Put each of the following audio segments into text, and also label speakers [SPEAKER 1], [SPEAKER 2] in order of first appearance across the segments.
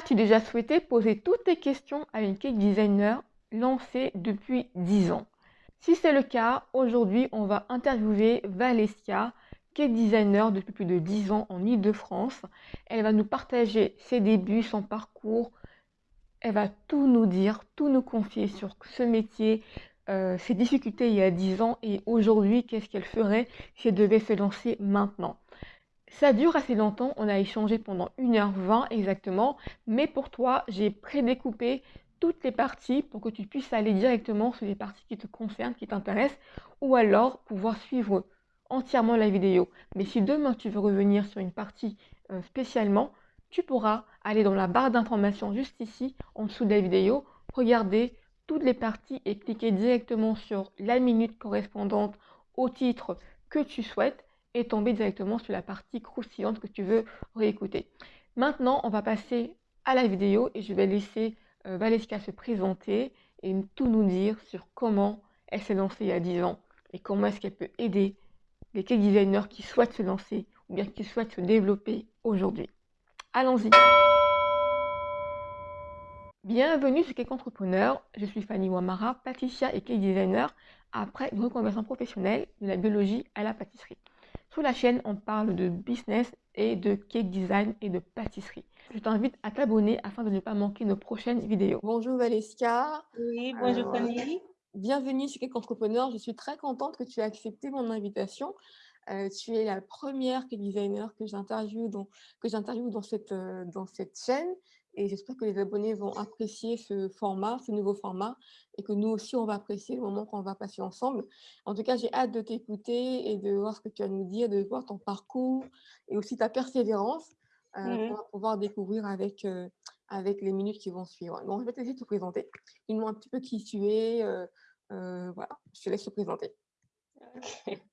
[SPEAKER 1] As-tu déjà souhaité poser toutes tes questions à une cake designer lancée depuis 10 ans? Si c'est le cas, aujourd'hui, on va interviewer Valeska, cake designer depuis plus de 10 ans en Ile-de-France. Elle va nous partager ses débuts, son parcours. Elle va tout nous dire, tout nous confier sur ce métier, euh, ses difficultés il y a 10 ans et aujourd'hui, qu'est-ce qu'elle ferait si elle devait se lancer maintenant? Ça dure assez longtemps, on a échangé pendant 1h20 exactement, mais pour toi, j'ai prédécoupé toutes les parties pour que tu puisses aller directement sur les parties qui te concernent, qui t'intéressent, ou alors pouvoir suivre entièrement la vidéo. Mais si demain tu veux revenir sur une partie euh, spécialement, tu pourras aller dans la barre d'information juste ici, en dessous de la vidéo, regarder toutes les parties et cliquer directement sur la minute correspondante au titre que tu souhaites et tomber directement sur la partie croustillante que tu veux réécouter. Maintenant, on va passer à la vidéo et je vais laisser euh, Valeska se présenter et tout nous dire sur comment elle s'est lancée il y a 10 ans et comment est-ce qu'elle peut aider les cake designers qui souhaitent se lancer ou bien qui souhaitent se développer aujourd'hui. Allons-y Bienvenue sur Cake Entrepreneur, je suis Fanny Wamara, pâtissière et cake designer après une reconversion professionnelle de la biologie à la pâtisserie. Sur la chaîne, on parle de business et de cake design et de pâtisserie. Je t'invite à t'abonner afin de ne pas manquer nos prochaines vidéos. Bonjour Valeska.
[SPEAKER 2] Oui, bonjour euh, Fanny.
[SPEAKER 1] Bienvenue sur Cake Entrepreneur. Je suis très contente que tu aies accepté mon invitation. Euh, tu es la première cake designer que j'interviewe dans, dans, cette, euh, dans cette chaîne et j'espère que les abonnés vont apprécier ce format, ce nouveau format, et que nous aussi, on va apprécier le moment qu'on va passer ensemble. En tout cas, j'ai hâte de t'écouter et de voir ce que tu as à nous dire, de voir ton parcours et aussi ta persévérance euh, mmh pour pouvoir découvrir avec, euh, avec les minutes qui vont suivre. Donc, je vais te laisser te présenter. Dis-moi un petit peu qui tu es. Euh, voilà, je te laisse te présenter.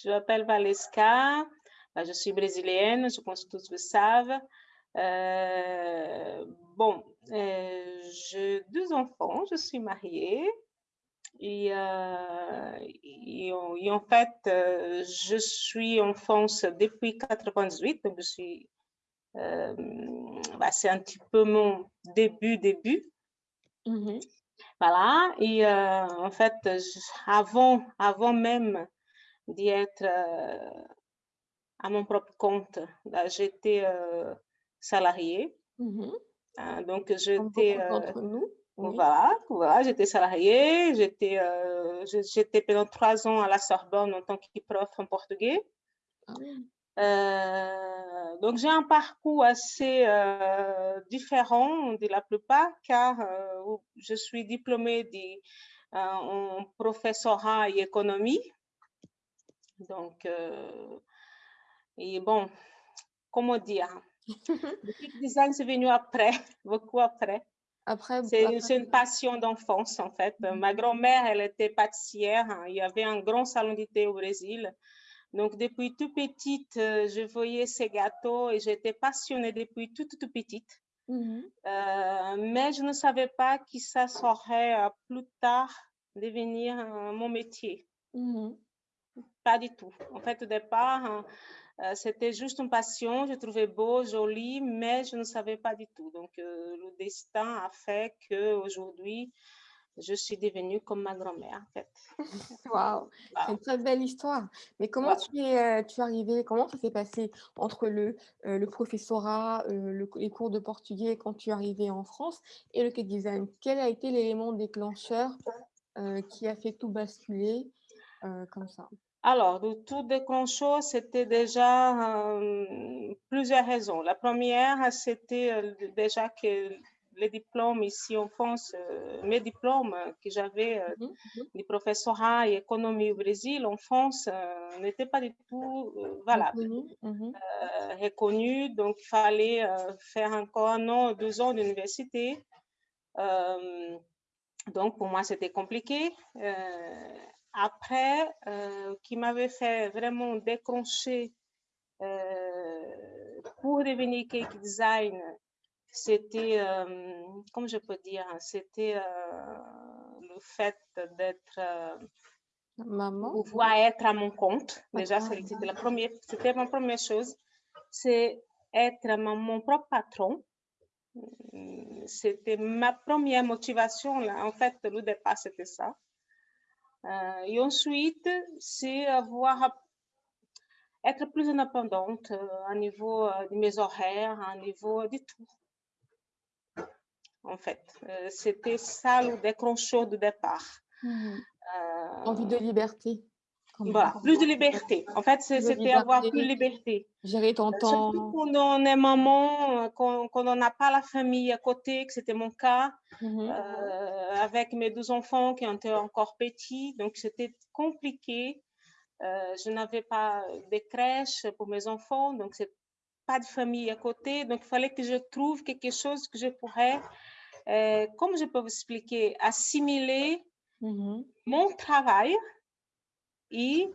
[SPEAKER 2] Je m'appelle Valeska, je suis brésilienne, je pense que tous le savent. Euh, bon, euh, j'ai deux enfants, je suis mariée. Et, euh, et, en fait, je suis en France depuis 98, donc je suis, bah, c'est un petit peu mon début, début. Mmh voilà, et en fait, avant, avant même d'y être à mon propre compte, bah, j'étais salarié. Mmh hein, donc, j'étais. Euh, nous. Voilà, voilà j'étais salariée. J'étais euh, j'étais pendant trois ans à la Sorbonne en tant que prof en portugais. Ah euh, donc, j'ai un parcours assez différent de la plupart car je suis diplômée de, en professorat et économie. Donc, et bon, comment dire, le design, c'est venu après, beaucoup après. Après, c'est une passion d'enfance, en fait. Mhm. Ma grand-mère, elle était pâtissière. Hein. Il y avait un grand salon d'été au Brésil. Donc, depuis tout petite, euh, je voyais ces gâteaux et j'étais passionnée depuis toute, toute petite. Mhm. Euh, mais je ne savais pas que ça serait euh, plus tard devenir mon métier. Mhm. Pas du tout. En fait, au départ, hein, c'était juste une passion, je trouvais beau, joli, mais je ne savais pas du tout. Donc, euh, le destin a fait qu'aujourd'hui, je suis devenue comme ma grand-mère, en fait.
[SPEAKER 1] Waouh, c'est une très belle histoire. Mais comment tu, es, euh, tu es arrivée, comment ça s'est passé entre le, le professorat, les cours de portugais quand tu es arrivée en France et le cake design Quel a été l'élément déclencheur qui a fait tout basculer comme ça?
[SPEAKER 2] Alors, de tout déclencheur, c'était déjà euh, plusieurs raisons. La première, c'était euh, déjà que les diplômes ici en France, euh, mes diplômes que j'avais mmh mmh du professorat et économie au Brésil, en France, n'étaient pas du tout valables, mmh reconnus. Donc, il fallait faire encore un an, deux ans d'université. donc, pour moi, c'était compliqué après, euh, qui m'avait fait vraiment décrocher euh, pour devenir cake design, c'était, euh, comme je peux dire, c'était le fait d'être
[SPEAKER 1] Maman.
[SPEAKER 2] pouvoir être à mon compte. Déjà, c'était la première, c'était ma première chose. C'est être mon propre patron. C'était ma première motivation, là. En fait, le départ, c'était ça. Euh, et ensuite, c'est avoir être plus indépendante à niveau de mes horaires, à niveau de tout. En fait, c'était ça le déclencheur de départ.
[SPEAKER 1] Mmh Envie de liberté.
[SPEAKER 2] Voilà, plus de liberté. En fait, c'était avoir plus de liberté.
[SPEAKER 1] Gérer ton temps.
[SPEAKER 2] Surtout quand on est maman, quand, on n'a pas la famille à côté, que c'était mon cas, mmh euh, avec mes deux enfants qui étaient encore petits. Donc, c'était compliqué. Euh, je n'avais pas de crèche pour mes enfants, donc c'est pas de famille à côté. Donc, il fallait que je trouve quelque chose que je pourrais, euh, comme je peux vous expliquer, assimiler mmh mon travail et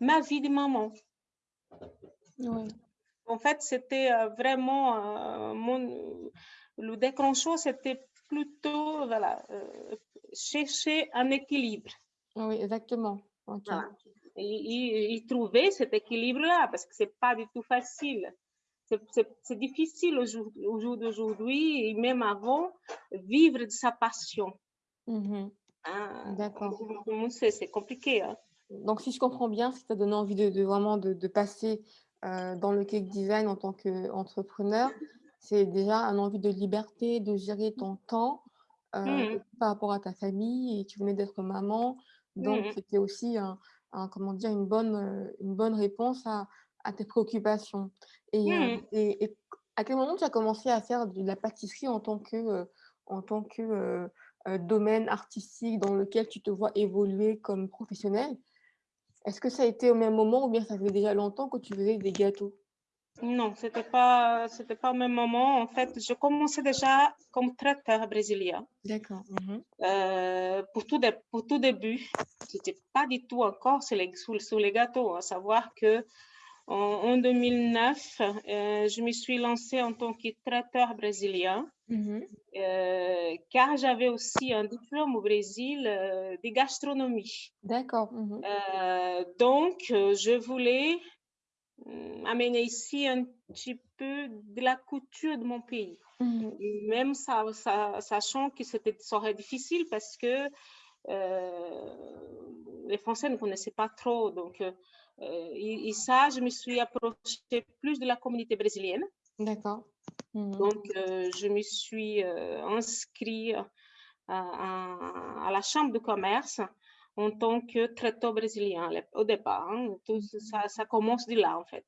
[SPEAKER 2] ma vie de maman. En fait, c'était euh, vraiment euh, mon, le déclencheur, c'était plutôt voilà, euh, chercher un équilibre.
[SPEAKER 1] Oui, exactement.
[SPEAKER 2] Et, trouver cet équilibre-là, parce que c'est pas du tout facile. C'est difficile au jour, jour d'aujourd'hui, et même avant, vivre de sa passion.
[SPEAKER 1] Mmh ah, D'accord.
[SPEAKER 2] C'est compliqué. Hein.
[SPEAKER 1] Donc, si je comprends bien, si tu as donné envie de, vraiment de, passer euh, dans le cake design en tant qu'entrepreneur, c'est déjà un envie de liberté, de gérer ton temps euh, mmh. par rapport à ta famille et tu venais d'être maman. Donc, mmh. c'était aussi un, comment dire, une, bonne, euh, une bonne réponse à, tes préoccupations. Mmh. Et, et, à quel moment tu as commencé à faire de la pâtisserie en tant que, en tant que domaine artistique dans lequel tu te vois évoluer comme professionnel? Est-ce que ça a été au même moment ou bien ça fait déjà longtemps que tu faisais des gâteaux?
[SPEAKER 2] Non, ce n'était pas, pas au même moment. En fait, je commençais déjà comme traiteur brésilien.
[SPEAKER 1] D'accord.
[SPEAKER 2] Mhm. Euh, pour, tout pour tout début, ce n'était pas du tout encore sur les, sur, les gâteaux. À savoir que en, 2009, euh, je me suis lancée en tant que traiteur brésilien, mmh euh, car j'avais aussi un diplôme au Brésil euh, de gastronomie.
[SPEAKER 1] D'accord. Mmh
[SPEAKER 2] donc, je voulais hum, amener ici un petit peu de la couture de mon pays. Mmh Même ça, sachant que ça serait difficile parce que les Français ne connaissaient pas trop. Donc, euh, et, ça, je me suis approchée plus de la communauté brésilienne.
[SPEAKER 1] D'accord.
[SPEAKER 2] Mhm. Donc, euh, je me suis euh, inscrite à, la Chambre de commerce en tant que traiteur brésilien au départ. Hein. Tout ça, ça, commence de là, en fait.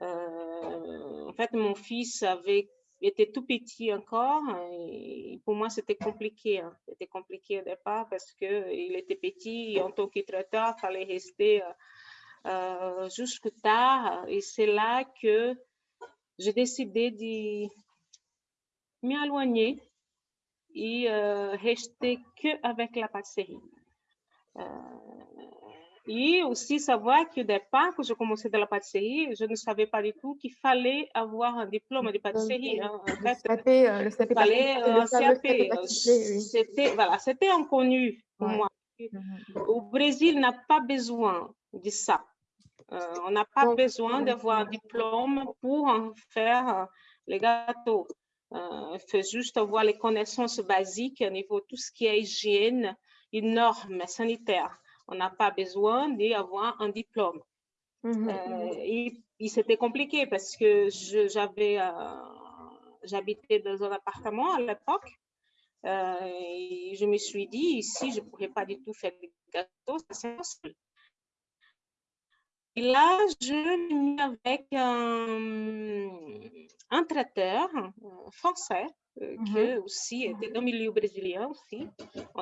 [SPEAKER 2] en fait, mon fils avait était tout petit encore et pour moi c'était compliqué hein. c'était compliqué au départ parce que il était petit et en tant que traiteur il fallait rester euh, jusque tard. Et c'est là que j'ai décidé de m'éloigner et euh, rester que avec la pâtisserie. Euh, et aussi savoir que départ, que je commençais dans la pâtisserie, je ne savais pas du tout qu'il fallait avoir un diplôme de pâtisserie. Hein. En fait,
[SPEAKER 1] le CAP, fallait un CAP.
[SPEAKER 2] C'était voilà, c'était inconnu pour moi. Mhm. Au Brésil, n'a pas besoin de ça. Euh, on n'a pas besoin d'avoir un diplôme pour faire euh, les gâteaux. Euh, il faut juste avoir les connaissances basiques au niveau de tout ce qui est hygiène et normes sanitaires. On n'a pas besoin d'avoir un diplôme. Mhm. et, c'était compliqué parce que j'avais, j'habitais dans un appartement à l'époque. et je me suis dit, ici, je ne pourrais pas du tout faire des gâteaux, c'est impossible. Et là, je me mis avec un, traiteur français euh, qui mhm. aussi était dans le milieu brésilien aussi.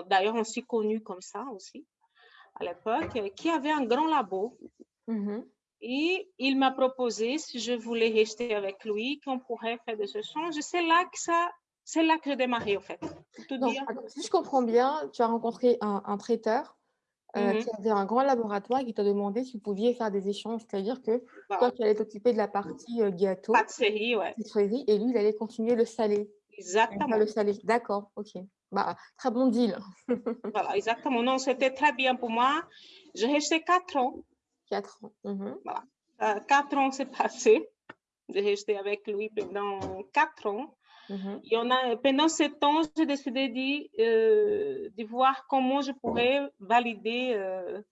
[SPEAKER 2] D'ailleurs, on s'est connu comme ça aussi à l'époque, qui avait un grand labo. Mhm. Et il m'a proposé si je voulais rester avec lui, qu'on pourrait faire des échanges. C'est là que ça, c'est là que j'ai démarré en fait.
[SPEAKER 1] si je comprends bien, tu as rencontré un, un traiteur euh, mmh qui avait un grand laboratoire qui t'a demandé si vous pouviez faire des échanges. C'est-à-dire que toi, tu allais t'occuper de la partie euh, gâteau,
[SPEAKER 2] pâtisserie, ouais.
[SPEAKER 1] et lui, il allait continuer le salé.
[SPEAKER 2] Exactement.
[SPEAKER 1] Le salé, d'accord, ok. Bah, très bon deal.
[SPEAKER 2] voilà, exactement. Non, c'était très bien pour moi. J'ai resté quatre ans.
[SPEAKER 1] Quatre ans. Mmh
[SPEAKER 2] voilà. Euh, quatre ans, c'est passé. J'ai resté avec lui pendant quatre ans. Mhm. Et on a, pendant ce temps, j'ai décidé de, euh, de, voir comment je pourrais valider euh,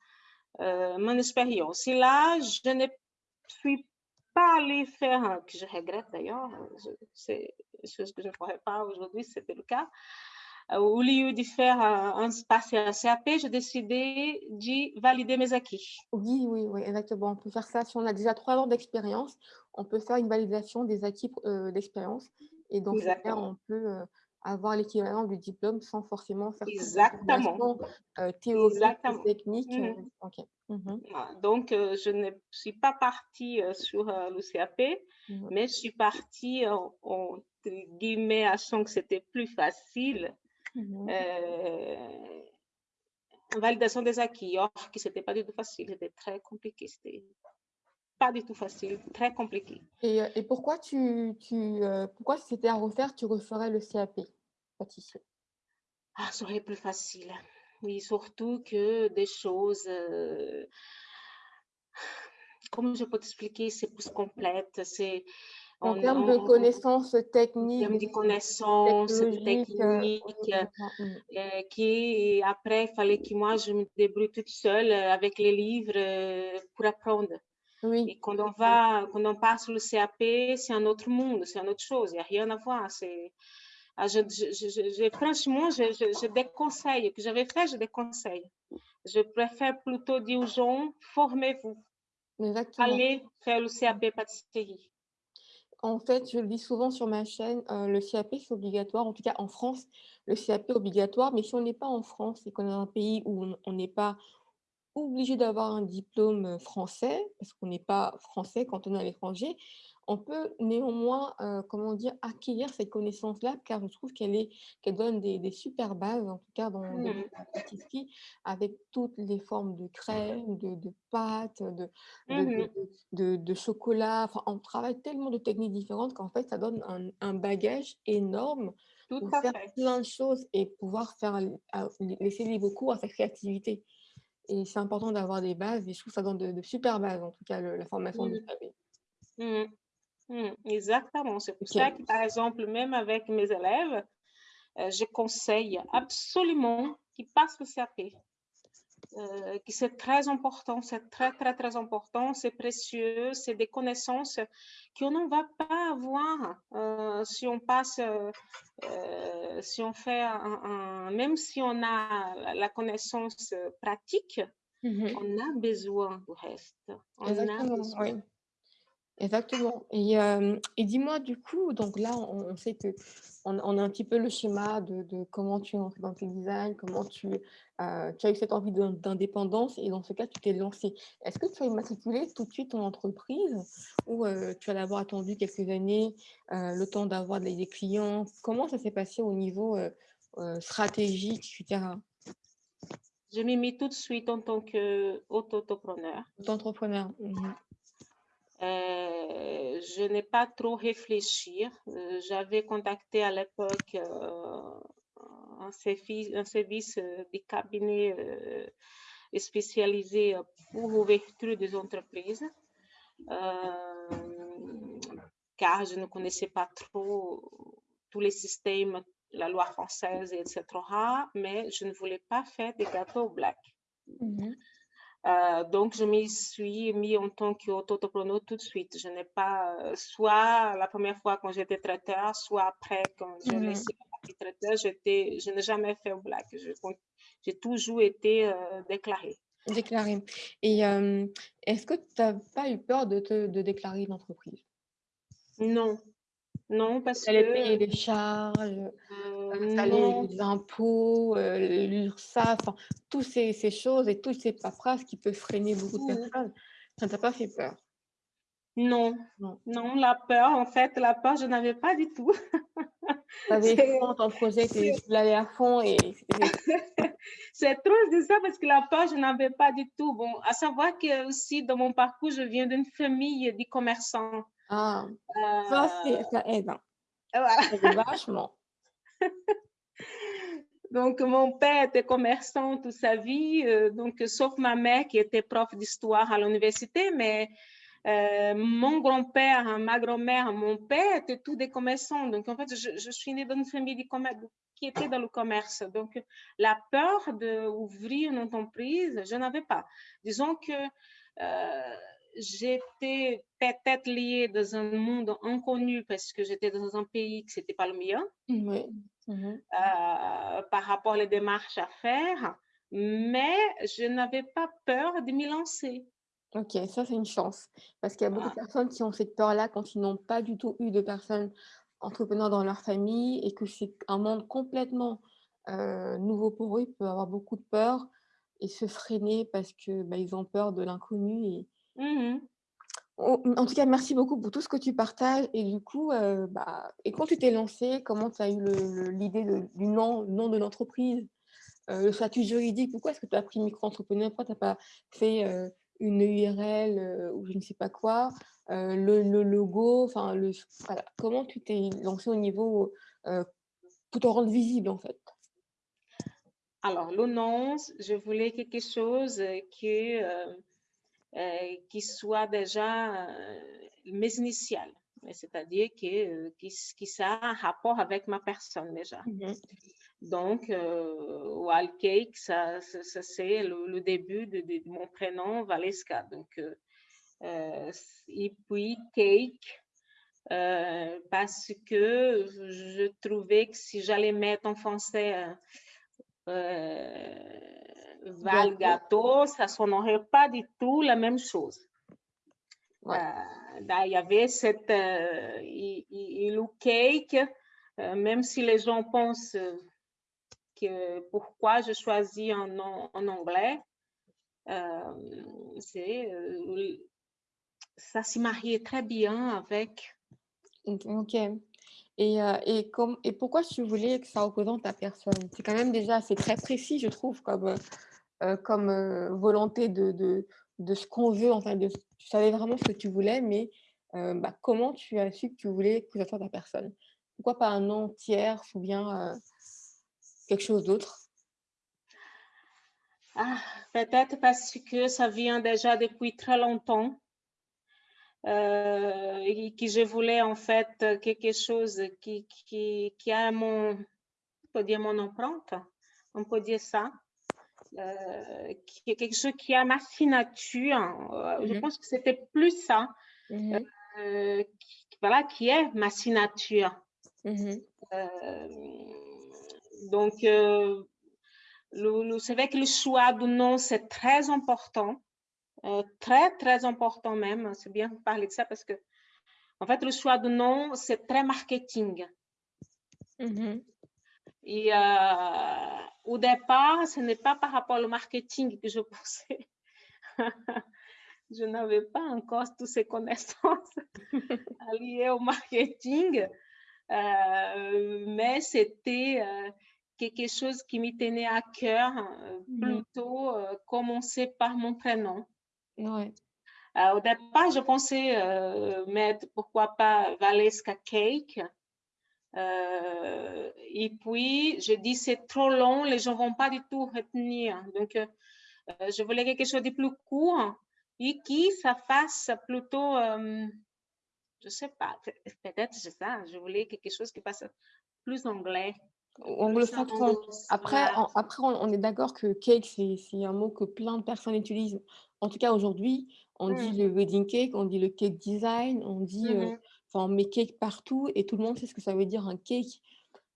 [SPEAKER 2] euh, mon expérience. Et là, je ne suis pas allée faire, que je regrette d'ailleurs, c'est une chose que je ne ferais pas aujourd'hui, c'était le cas. Au lieu de faire un, passer un CAP, j'ai décidé de valider mes acquis.
[SPEAKER 1] Oui, oui, oui, exactement. On peut faire ça si on a déjà trois ans d'expérience. On peut faire une validation des acquis d'expérience et donc, on peut avoir l'équivalent du diplôme sans forcément faire
[SPEAKER 2] Exactement.
[SPEAKER 1] Euh, théorique, technique.
[SPEAKER 2] Mmh. Mmh donc, je ne suis pas partie sur le CAP, mmh mais je suis partie en, en guillemets, achant que c'était plus facile. validation des acquis, or que ce n'était pas du tout facile, c'était très compliqué. C'était pas du tout facile, très compliqué.
[SPEAKER 1] Et, euh, et pourquoi, tu, tu euh, pourquoi si c'était à refaire, tu referais le CAP, pâtisserie
[SPEAKER 2] Ah, ça serait plus facile. Oui, surtout que des choses... Euh, comment je peux t'expliquer? C'est plus complète, c'est...
[SPEAKER 1] En termes de connaissances techniques. En termes
[SPEAKER 2] de connaissances techniques, qui après, il fallait que moi, je me débrouille toute seule avec les livres pour apprendre. Oui. Et quand on va, quand on passe le CAP, c'est un autre monde, c'est une autre chose, il n'y a rien à voir. C'est, ah, je, je, je, franchement, je, déconseille, que j'avais fait, je déconseille. Je préfère plutôt dire aux gens, formez-vous. Allez faire le CAP pâtisserie.
[SPEAKER 1] En fait, je le dis souvent sur ma chaîne, euh, le CAP, c'est obligatoire. En tout cas, en France, le CAP est obligatoire. Mais si on n'est pas en France et qu'on est dans un pays où on n'est pas obligé d'avoir un diplôme français, parce qu'on n'est pas français quand on est à l'étranger, on peut néanmoins, comment dire, acquérir cette connaissance-là, car je trouve qu'elle qu'elle donne des, super bases, en tout cas dans, mmh. la pâtisserie, avec toutes les formes de crème, de, de pâtes, de, mmh de, de, chocolat. Enfin, on travaille tellement de techniques différentes qu'en fait, ça donne un, un bagage énorme pour faire plein de choses et pouvoir faire, laisser libre cours à sa créativité. Et c'est important d'avoir des bases, et je trouve ça donne de, super bases, en tout cas, la formation du
[SPEAKER 2] mmh. mmh. exactement. C'est pour ça que, par exemple, même avec mes élèves, euh, je conseille absolument qu'ils passent le CAP. Euh, c'est très important, c'est très, très, très important, c'est précieux, c'est des connaissances qu'on ne va pas avoir euh, si on passe, euh, si on fait un, même si on a la connaissance pratique, mmh on a besoin du reste.
[SPEAKER 1] Exactement, Exactement. Et, et dis-moi du coup, donc là, on, sait que on, a un petit peu le schéma de, de comment tu es entré dans le design, comment tu, euh, tu as eu cette envie d'indépendance et dans ce cas, tu t'es lancé. Est-ce que tu as immatriculé tout de suite ton entreprise ou tu as d'abord attendu quelques années, le temps d'avoir des clients? Comment ça s'est passé au niveau stratégique, etc.
[SPEAKER 2] Je m'ai mis tout de suite en tant qu'auto-entrepreneur.
[SPEAKER 1] Auto-entrepreneur. Mmh
[SPEAKER 2] euh, je n'ai pas trop réfléchi. Euh, j'avais contacté à l'époque euh, un, service, de cabinet spécialisé pour l'ouverture des entreprises, car je ne connaissais pas trop tous les systèmes, la loi française, etc. Mais je ne voulais pas faire des gâteaux black. Mmh euh, donc, je m'y suis mis en tant qu'auto-entrepreneur tout de suite. Je n'ai pas, euh, soit la première fois quand j'étais traiteur, soit après quand j'ai laissé la partie traiteur, je n'ai jamais fait au black. J'ai toujours été euh, déclarée.
[SPEAKER 1] Déclarée. Et est-ce que tu n'as pas eu peur de, te, de déclarer une entreprise?
[SPEAKER 2] Non, non, parce
[SPEAKER 1] que... payer les charges, euh, les impôts, euh, l'URSSAF, toutes ces, ces, choses et toutes ces paperasses qui peuvent freiner beaucoup de personnes. Ça ne t'a pas fait peur?
[SPEAKER 2] Non. non, non, la peur, en fait, la peur, je n'avais pas du tout.
[SPEAKER 1] Tu avais ton projet, tu l'allais à fond et
[SPEAKER 2] C'est trop de ça parce que la peur, je n'avais pas du tout. Bon, à savoir que aussi, dans mon parcours, je viens d'une famille de commerçants.
[SPEAKER 1] Ah, ça, euh, ça aide. Hein. Voilà. vachement.
[SPEAKER 2] donc, mon père était commerçant toute sa vie, euh, donc, sauf ma mère qui était prof d'histoire à l'université, mais Euh, mon grand-père, ma grand-mère, mon père étaient tous des commerçants. Donc, en fait, je, suis née dans une famille qui était dans le commerce. Donc, la peur d'ouvrir une entreprise, je n'avais pas. Disons que euh, j'étais peut-être liée dans un monde inconnu parce que j'étais dans un pays qui n'était pas le mien. Oui. Mhm. Euh, par rapport aux démarches à faire, mais je n'avais pas peur de m'y lancer.
[SPEAKER 1] Ok, ça c'est une chance. Parce qu'il y a beaucoup de personnes qui ont cette peur-là quand ils n'ont pas du tout eu de personnes entrepreneurs dans leur famille et que c'est un monde complètement euh, nouveau pour eux. Ils peuvent avoir beaucoup de peur et se freiner parce qu'ils bah, ont peur de l'inconnu. Et... Mmh en tout cas, merci beaucoup pour tout ce que tu partages. Et du coup, euh, bah, et quand tu t'es lancé, comment tu as eu l'idée du nom, nom de l'entreprise, euh, le statut juridique Pourquoi est-ce que tu as pris micro-entrepreneur Pourquoi tu n'as pas fait une URL euh, ou je ne sais pas quoi, euh, le, logo, enfin, le, comment tu t'es lancé au niveau euh, pour te rendre visible en fait?
[SPEAKER 2] Alors, l'annonce, je voulais quelque chose qui, qui soit déjà mes initiales c'est-à-dire que, qui, qui ça a un rapport avec ma personne déjà. Mmh donc, euh, Wild Cake, ça, ça, c'est le, début de, mon prénom, Valeska. Donc, euh, euh, et puis Cake, euh, parce que je trouvais que si j'allais mettre en français Val Gâteau, ça ne sonnerait pas du tout la même chose. il y avait cette il, il, cake, même si les gens pensent pourquoi je choisis un nom en anglais, euh, euh, ça s'y mariait très bien avec.
[SPEAKER 1] Ok. Et, euh, et, comme, et pourquoi tu voulais que ça représente ta personne? C'est quand même déjà c'est très précis, je trouve, comme, comme volonté de, de, de ce qu'on veut. Enfin, de, tu savais vraiment ce que tu voulais, mais bah, comment tu as su que tu voulais que ça soit ta personne? Pourquoi pas un nom tiers ou bien quelque chose d'autre?
[SPEAKER 2] Ah, Peut-être parce que ça vient déjà depuis très longtemps euh, et que je voulais en fait quelque chose qui, qui, qui a mon, on peut dire mon empreinte, on peut dire ça. Euh, qui quelque chose qui a ma signature. Euh, je mhm. pense que c'était plus ça. Mhm. Euh, qui, voilà, qui est ma signature. Mhm. Donc, euh, c'est vrai que le choix du nom, c'est très important. Très, très important même. C'est bien de parler de ça parce que, en fait, le choix du nom, c'est très marketing. Et euh, au départ, ce n'est pas par rapport au marketing que je pensais. je n'avais pas encore toutes ces connaissances liées au marketing, mais c'était quelque chose qui me tenait à cœur, euh, mmh plutôt euh, commencer par mon prénom. Ouais. Euh, au départ, je pensais mettre, pourquoi pas, Valeska Cake. Et puis, je dis, c'est trop long, les gens ne vont pas du tout retenir. Donc, je voulais quelque chose de plus court et qui ça fasse plutôt, je ne sais pas, peut-être c'est ça, je voulais quelque chose qui passe plus anglais.
[SPEAKER 1] Anglo-saxon. Après, après, on, est d'accord que cake, c'est un mot que plein de personnes utilisent. En tout cas, aujourd'hui, on dit mmh. le wedding cake, on dit le cake design, on dit, euh, mmh enfin, on met cake partout et tout le monde sait ce que ça veut dire un cake.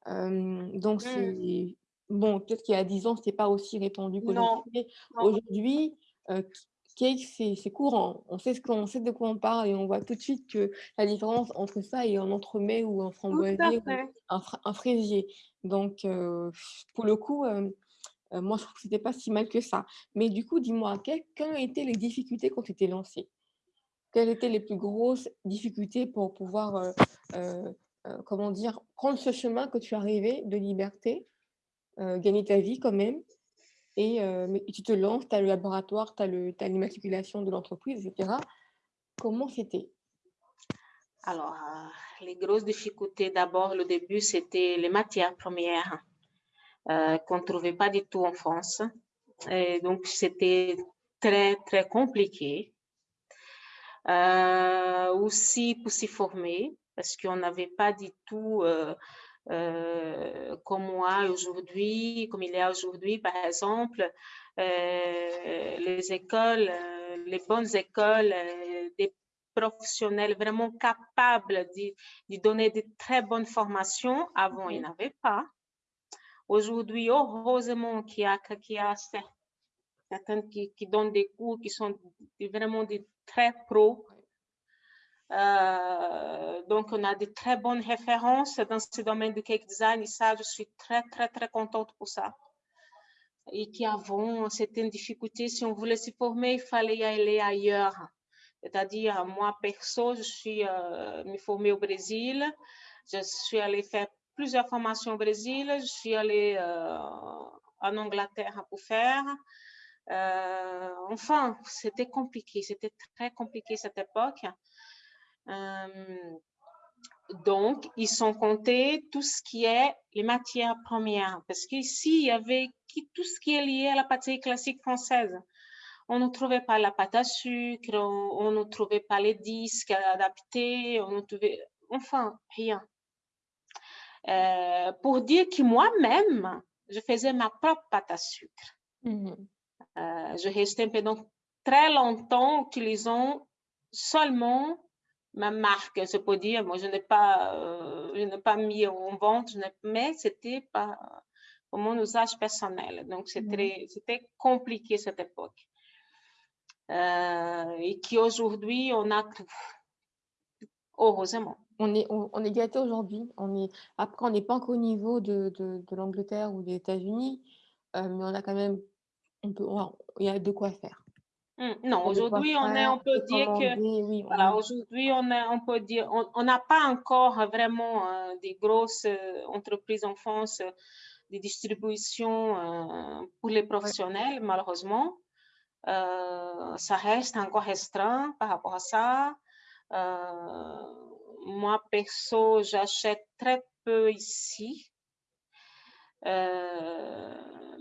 [SPEAKER 1] donc, mmh. c'est bon, peut-être qu'il y a 10 ans, ce n'était pas aussi répandu qu'aujourd'hui. Aujourd'hui, euh, cake, c'est courant. On sait, ce qu'on sait de quoi on parle et on voit tout de suite que la différence entre ça et un entremets ou un framboisier ou un, fraisier. Donc, euh, pour le coup, euh, moi, je trouve que ce n'était pas si mal que ça. Mais du coup, dis-moi, quelles ont été les difficultés quand tu étais lancé Quelles étaient les plus grosses difficultés pour pouvoir, comment dire, prendre ce chemin que tu arrivais de liberté, gagner ta vie quand même et, tu te lances, tu as le laboratoire, tu as l'immatriculation de l'entreprise, etc. Comment c'était?
[SPEAKER 2] Alors, les grosses difficultés, d'abord, le début, c'était les matières premières qu'on ne trouvait pas du tout en France. Et donc, c'était très, très compliqué. Euh, aussi pour s'y former, parce qu'on n'avait pas du tout, euh, euh, comme moi aujourd'hui, comme il y a aujourd'hui, par exemple, les écoles, les bonnes écoles, des professionnels vraiment capables de, donner de très bonnes formations. Avant, il n'y en avait pas. Aujourd'hui, heureusement qu'il y a, qu'il y a certains qui, qui, donnent des cours qui sont vraiment des très pro. Euh, donc, on a de très bonnes références dans ce domaine du cake design et ça, je suis très, très, très contente pour ça. Et qu'avant, c'était une difficulté. Si on voulait se former, il fallait aller ailleurs. C'est-à-dire, moi, perso, je suis euh, me formée au Brésil. Je suis allée faire plusieurs formations au Brésil. Je suis allée euh, en Angleterre pour faire. Euh, enfin, c'était compliqué, c'était très compliqué cette époque. Euh, donc, ils sont comptés tout ce qui est les matières premières, parce qu'ici, il y avait tout ce qui est lié à la pâtisserie classique française. On ne trouvait pas la pâte à sucre, on, ne trouvait pas les disques adaptés, on ne trouvait, enfin, rien. Euh, pour dire que moi-même, je faisais ma propre pâte à sucre. Euh, je restais pendant très longtemps utilisant seulement ma marque, je peux dire. Moi, je n'ai pas, euh, je n'ai pas mis en vente, mais c'était pas pour mon usage personnel. Donc, c'était c'était compliqué cette époque. Euh, et qu'aujourd'hui, on a heureusement.
[SPEAKER 1] On est, on, est gâté aujourd'hui. On est, après, on n'est pas encore au niveau de, de, de l'Angleterre ou des États-Unis, mais on a quand même il y a de quoi faire.
[SPEAKER 2] Hum, non, aujourd'hui, on, est, on peut dire que, voilà, aujourd'hui, on, on peut dire, on n'a pas encore vraiment euh, des grosses euh, entreprises en France euh, de distribution pour les professionnels, malheureusement. ça reste encore restreint par rapport à ça. moi, perso, j'achète très peu ici.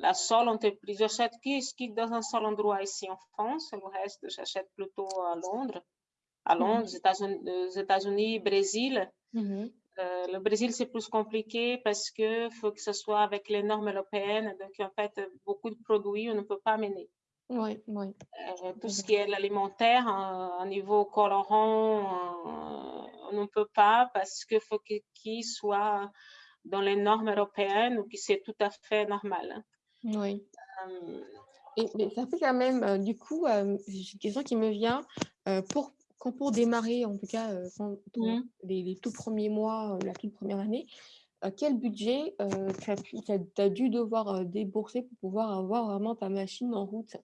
[SPEAKER 2] La seule entreprise, j'achète qui, dans un seul endroit ici en France, le reste, j'achète plutôt à Londres, à Londres, aux États-Unis, Brésil. Euh, le Brésil, c'est plus compliqué parce qu'il faut que ce soit avec les normes européennes. Donc, en fait, beaucoup de produits, on ne peut pas mener.
[SPEAKER 1] Oui, oui.
[SPEAKER 2] Euh, tout ce qui est l'alimentaire, à niveau colorant, euh, on ne peut pas parce qu'il faut qu'il soit dans les normes européennes ou que c'est tout à fait normal.
[SPEAKER 1] Oui. Et, mais ça fait quand même, du coup, une question qui me vient, pour, quand pour démarrer, en tout cas, mmh. les, tout premiers mois, la toute première année, quel budget tu as, dû devoir débourser pour pouvoir avoir vraiment ta machine en route?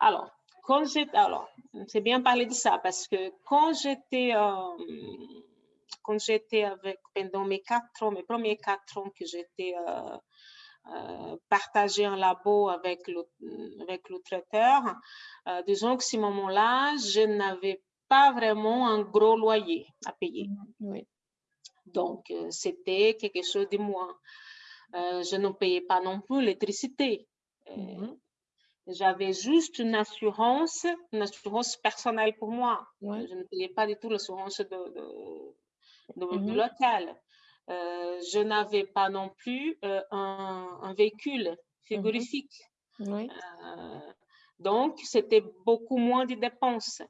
[SPEAKER 2] Alors, quand j'étais, alors, c'est bien parler de ça parce que quand j'étais, quand j'étais avec, pendant mes quatre ans, mes premiers quatre ans que j'étais euh, partager un labo avec le, avec le traiteur. Euh, disons que ce moment-là, je n'avais pas vraiment un gros loyer à payer.
[SPEAKER 1] Oui.
[SPEAKER 2] Donc, euh, c'était quelque chose de moins. je ne payais pas non plus l'électricité. Mm-hmm. J'avais juste une assurance, une assurance personnelle pour moi. Je ne payais pas du tout l'assurance de, de, de, mm-hmm. local. Euh, je n'avais pas non plus euh, un, véhicule frigorifique.
[SPEAKER 1] Euh,
[SPEAKER 2] donc, c'était beaucoup moins de dépenses.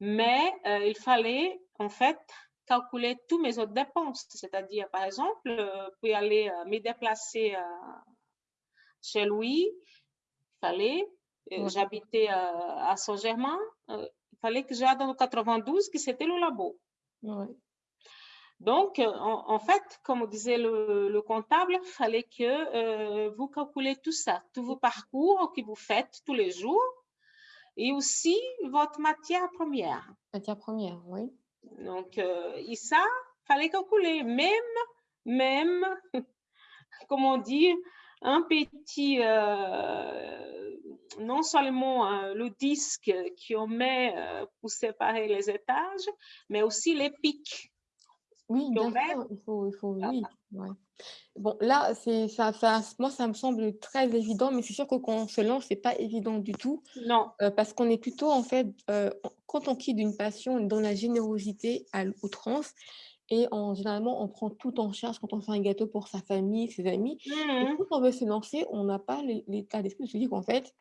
[SPEAKER 2] Mais il fallait, en fait, calculer tous mes autres dépenses. C'est-à-dire, par exemple, pour aller me déplacer chez lui, il fallait, j'habitais à Saint-Germain, il fallait que j'aille dans le 92, qui c'était le labo. Donc, euh, en, fait, comme disait le, comptable, il fallait que euh, vous calculez tout ça, tous vos parcours que vous faites tous les jours et aussi votre matière première.
[SPEAKER 1] Matière première, oui.
[SPEAKER 2] Donc, euh, et ça, il fallait calculer. Même, même, comment dire, un petit, non seulement le disque qu'on met pour séparer les étages, mais aussi les pics
[SPEAKER 1] Oui, bien
[SPEAKER 2] met.
[SPEAKER 1] sûr, il faut, il faut, oui. Bon, là, c'est ça, ça, moi, ça me semble très évident, mais c'est sûr que quand on se lance, c'est pas évident du tout.
[SPEAKER 2] Non.
[SPEAKER 1] Euh, parce qu'on est plutôt, en fait, euh, quand on quitte une passion, on est dans la générosité à l'outrance. Et en, généralement, on prend tout en charge quand on fait un gâteau pour sa famille, ses amis. Et
[SPEAKER 2] Mmh
[SPEAKER 1] quand on veut se lancer, on n'a pas l'état d'esprit de se dire qu'en fait,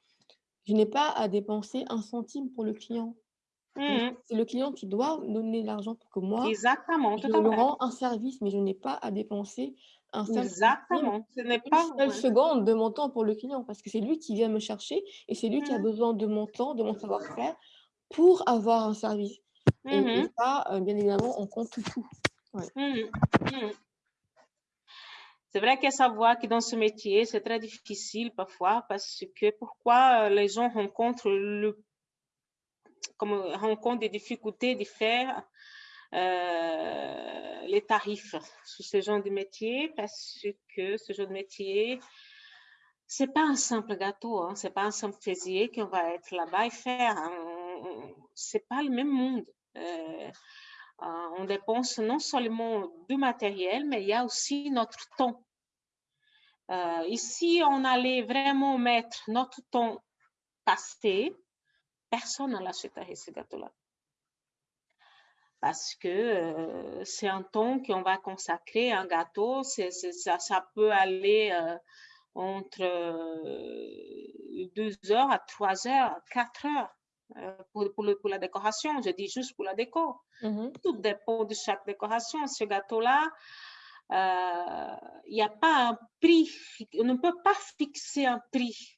[SPEAKER 1] je n'ai pas à dépenser un centime pour le client.
[SPEAKER 2] Mmh
[SPEAKER 1] c'est le client qui doit donner l'argent pour que moi,
[SPEAKER 2] Exactement,
[SPEAKER 1] je
[SPEAKER 2] tout fait.
[SPEAKER 1] rends un service, mais je n'ai pas à dépenser un centime,
[SPEAKER 2] Exactement. Ce n'est
[SPEAKER 1] une
[SPEAKER 2] pas
[SPEAKER 1] seule
[SPEAKER 2] ouais.
[SPEAKER 1] seconde de mon temps pour le client, parce que c'est lui qui vient me chercher et c'est lui qui a
[SPEAKER 2] Mmh.
[SPEAKER 1] besoin de mon temps, de mon savoir-faire pour avoir un service. Et, et
[SPEAKER 2] Mmh
[SPEAKER 1] ça, euh, bien évidemment, on compte tout.
[SPEAKER 2] C'est vrai qu'à savoir que dans ce métier, c'est très difficile parfois parce que pourquoi les gens rencontrent le comme rencontrent des difficultés de faire euh, les tarifs sur ce genre de métier parce que ce genre de métier, c'est pas un simple gâteau, hein, c'est pas un simple faisier qu'on va être là-bas et faire. Hein. C'est pas le même monde. Euh, euh, on dépense non seulement du matériel, mais il y a aussi notre temps. Euh, ici, on allait vraiment mettre notre temps passé, personne ne l'achèterait ce gâteau-là. Parce que euh, c'est un temps qu'on va consacrer à un gâteau, ça, ça, peut aller euh, entre euh, deux heures à trois heures, quatre heures pour, pour, le, pour, la décoration. Je dis juste pour la déco.
[SPEAKER 1] Mmh
[SPEAKER 2] Tout dépend de chaque décoration. Ce gâteau-là, il n'y a pas un prix, on ne peut pas fixer un prix